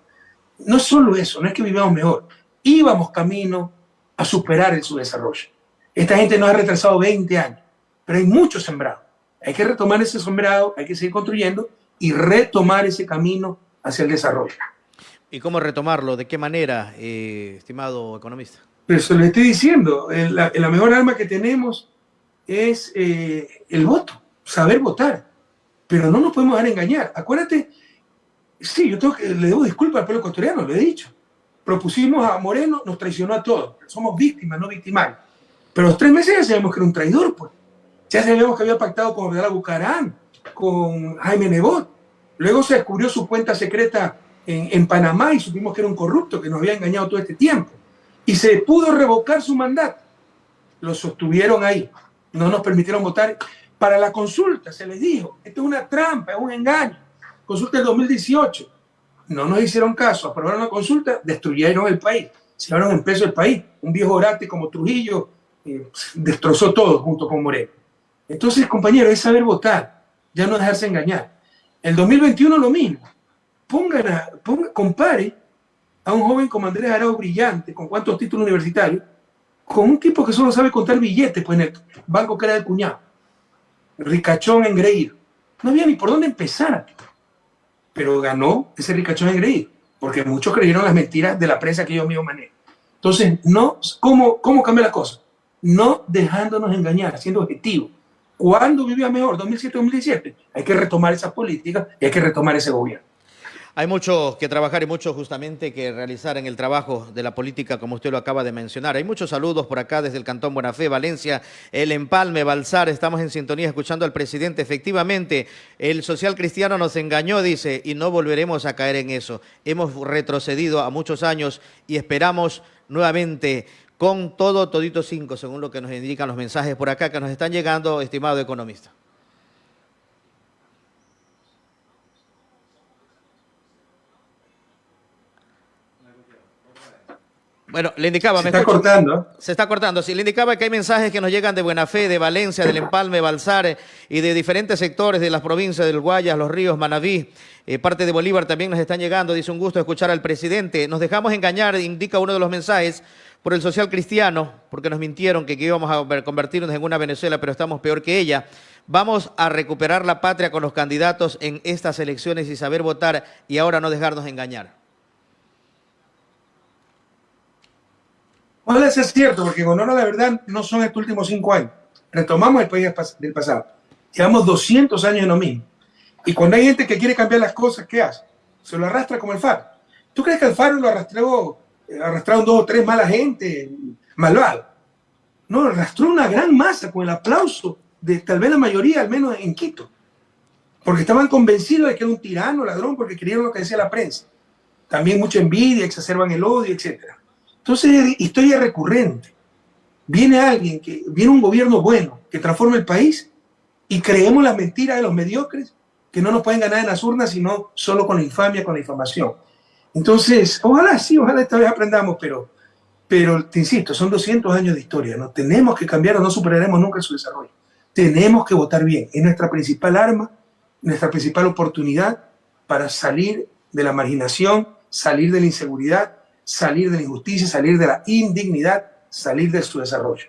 No solo eso, no es que vivíamos mejor, íbamos camino a superar el subdesarrollo. Esta gente nos ha retrasado 20 años pero hay mucho sembrado. Hay que retomar ese sembrado, hay que seguir construyendo y retomar ese camino hacia el desarrollo. ¿Y cómo retomarlo? ¿De qué manera, eh, estimado economista? Pero se lo estoy diciendo, la, mejor arma que tenemos es eh, el voto, saber votar. Pero no nos podemos dejar engañar. Acuérdate, sí, yo tengo que, le debo disculpas al pueblo ecuatoriano, lo he dicho. Propusimos a Moreno, nos traicionó a todos. Somos víctimas, no victimarios. Pero los tres meses ya sabemos que era un traidor, pues. Ya sabíamos que había pactado con Abdalá Bucarán, con Jaime Nebot. Luego se descubrió su cuenta secreta en, en, Panamá y supimos que era un corrupto que nos había engañado todo este tiempo. Y se pudo revocar su mandato. Lo sostuvieron ahí. No nos permitieron votar. Para la consulta se les dijo, esto es una trampa, es un engaño. Consulta del 2018. No nos hicieron caso, aprobaron la consulta, destruyeron el país. Se llevaron en peso el país. Un viejo orate como Trujillo eh, destrozó todo junto con Moreno. Entonces, compañero, es saber votar, ya no dejarse engañar. El 2021 lo mismo. Pongan a, compare a un joven como Andrés Arau brillante, con cuántos títulos universitarios, con un tipo que solo sabe contar billetes, pues en el banco que era del cuñado. Ricachón engreído. No había ni por dónde empezar. Pero ganó ese ricachón engreído, porque muchos creyeron las mentiras de la prensa que yo mismo manejo. Entonces, no, ¿cómo, cómo cambia la cosa? No dejándonos engañar, siendo objetivos ¿Cuándo vivía mejor? ¿2007-2017? Hay que retomar esa política y hay que retomar ese gobierno. Hay mucho que trabajar y mucho justamente que realizar en el trabajo de la política, como usted lo acaba de mencionar. Hay muchos saludos por acá desde el Cantón Buenafé, Valencia, El Empalme, Balsar. Estamos en sintonía escuchando al presidente. Efectivamente, el social cristiano nos engañó, dice, y no volveremos a caer en eso. Hemos retrocedido a muchos años y esperamos nuevamente con todo, todito cinco, según lo que nos indican los mensajes por acá que nos están llegando, estimado economista. Bueno, le indicaba... Se está cortando. Se está cortando. Sí, le indicaba que hay mensajes que nos llegan de Buena Fe, de Valencia, del Empalme, Balsare y de diferentes sectores de las provincias del Guayas, Los Ríos, Manaví, eh, parte de Bolívar también nos están llegando. Dice un gusto escuchar al presidente. Nos dejamos engañar, indica uno de los mensajes, por el social cristiano, porque nos mintieron que, íbamos a convertirnos en una Venezuela, pero estamos peor que ella. Vamos a recuperar la patria con los candidatos en estas elecciones y saber votar y ahora no dejarnos engañar. Ojalá sea cierto, porque con honor a la verdad no son estos últimos cinco años. Retomamos el país del pasado. Llevamos 200 años en lo mismo. Y cuando hay gente que quiere cambiar las cosas, ¿qué hace? Se lo arrastra como el FARC. ¿Tú crees que el FARC lo arrastró, eh, arrastraron dos o tres mala gente, malvado? No, arrastró una gran masa con el aplauso de tal vez la mayoría, al menos en Quito. Porque estaban convencidos de que era un tirano, ladrón, porque creyeron lo que decía la prensa. También mucha envidia, exacerban el odio, etc. Entonces, historia recurrente. Viene alguien, que viene un gobierno bueno, que transforma el país y creemos las mentiras de los mediocres que no nos pueden ganar en las urnas, sino solo con la infamia, con la infamación. Entonces, ojalá sí, ojalá esta vez aprendamos, pero, pero te insisto, son 200 años de historia, ¿no? Tenemos que cambiar o no superaremos nunca su desarrollo. Tenemos que votar bien, es nuestra principal arma, nuestra principal oportunidad para salir de la marginación, salir de la inseguridad, salir de la injusticia, salir de la indignidad, salir de su desarrollo.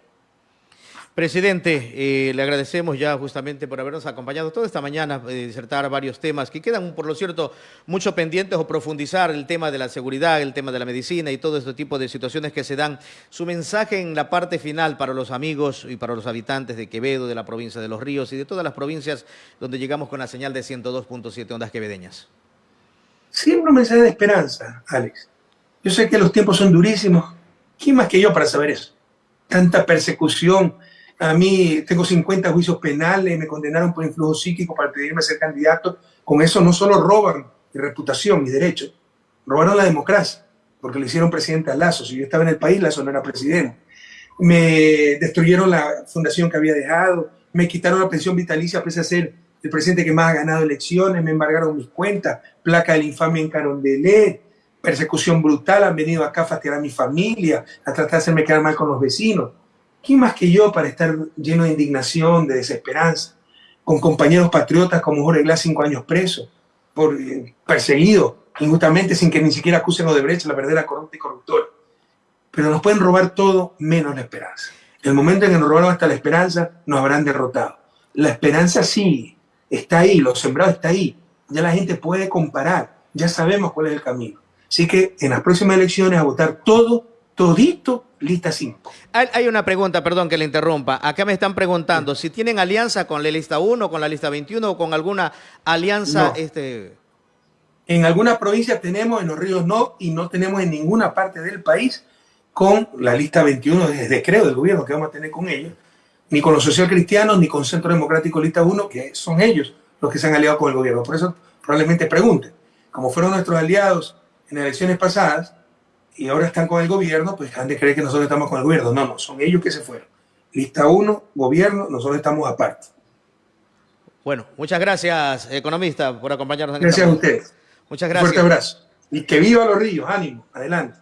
Presidente, eh, le agradecemos ya justamente por habernos acompañado toda esta mañana, eh, disertar varios temas que quedan, por lo cierto, mucho pendientes o profundizar el tema de la seguridad, el tema de la medicina y todo este tipo de situaciones que se dan. Su mensaje en la parte final para los amigos y para los habitantes de Quevedo, de la provincia de Los Ríos y de todas las provincias donde llegamos con la señal de 102.7 ondas quevedeñas. Siempre un mensaje de esperanza, Alex. Yo sé que los tiempos son durísimos. ¿Quién más que yo para saber eso? Tanta persecución, a mí tengo 50 juicios penales, me condenaron por influjo psíquico para pedirme ser candidato. Con eso no solo roban mi reputación, mi derecho, robaron la democracia, porque le hicieron presidente a Lazo. Si yo estaba en el país, Lazo no era presidente. Me destruyeron la fundación que había dejado, me quitaron la pensión vitalicia pese a ser el presidente que más ha ganado elecciones, me embargaron mis cuentas, placa de la infamia en Carondelet, persecución brutal, han venido acá a fastidiar a mi familia, a tratar de hacerme quedar mal con los vecinos. ¿Quién más que yo para estar lleno de indignación, de desesperanza, con compañeros patriotas como Jorge Glass, cinco años preso, por, eh, perseguido injustamente sin que ni siquiera acusen a Odebrecht, la verdadera corrupta y corruptora? Pero nos pueden robar todo menos la esperanza. El momento en que nos robaron hasta la esperanza, nos habrán derrotado. La esperanza sí, está ahí, lo sembrado está ahí. Ya la gente puede comparar, ya sabemos cuál es el camino. Así que en las próximas elecciones a votar todo, todito lista 5. Hay una pregunta, perdón que le interrumpa. Acá me están preguntando si tienen alianza con la lista 1, con la lista 21 o con alguna alianza. Este... En algunas provincias tenemos, en los ríos no, y no tenemos en ninguna parte del país con la lista 21, desde creo del gobierno que vamos a tener con ellos, ni con los socialcristianos, ni con Centro Democrático Lista 1, que son ellos los que se han aliado con el gobierno. Por eso probablemente pregunten, como fueron nuestros aliados en elecciones pasadas, y ahora están con el gobierno, pues han de creer que nosotros estamos con el gobierno. No, no, son ellos que se fueron. Lista 1, gobierno, nosotros estamos aparte. Bueno, muchas gracias, economista, por acompañarnos. En gracias a ustedes. Muchas gracias. Un fuerte abrazo. Y que viva los ríos, ánimo, adelante.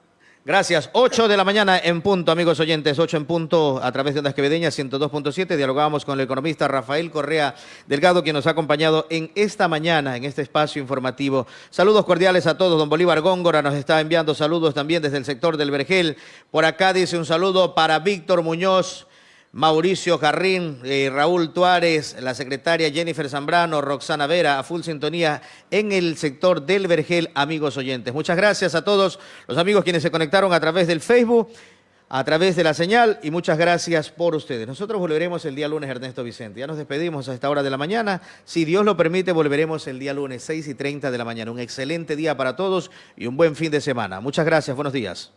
Gracias. 8 de la mañana en punto, amigos oyentes. 8 en punto a través de Ondas Quevedeñas 102.7. Dialogábamos con el economista Rafael Correa Delgado, quien nos ha acompañado en esta mañana, en este espacio informativo. Saludos cordiales a todos. Don Bolívar Góngora nos está enviando saludos también desde el sector del Vergel. Por acá dice un saludo para Víctor Muñoz. Mauricio Carrín, eh, Raúl Tuárez, la secretaria Jennifer Zambrano, Roxana Vera, a full sintonía en el sector del Vergel, amigos oyentes. Muchas gracias a todos los amigos quienes se conectaron a través del Facebook, a través de la señal y muchas gracias por ustedes. Nosotros volveremos el día lunes, Ernesto Vicente. Ya nos despedimos a esta hora de la mañana. Si Dios lo permite, volveremos el día lunes, 6 y 30 de la mañana. Un excelente día para todos y un buen fin de semana. Muchas gracias, buenos días.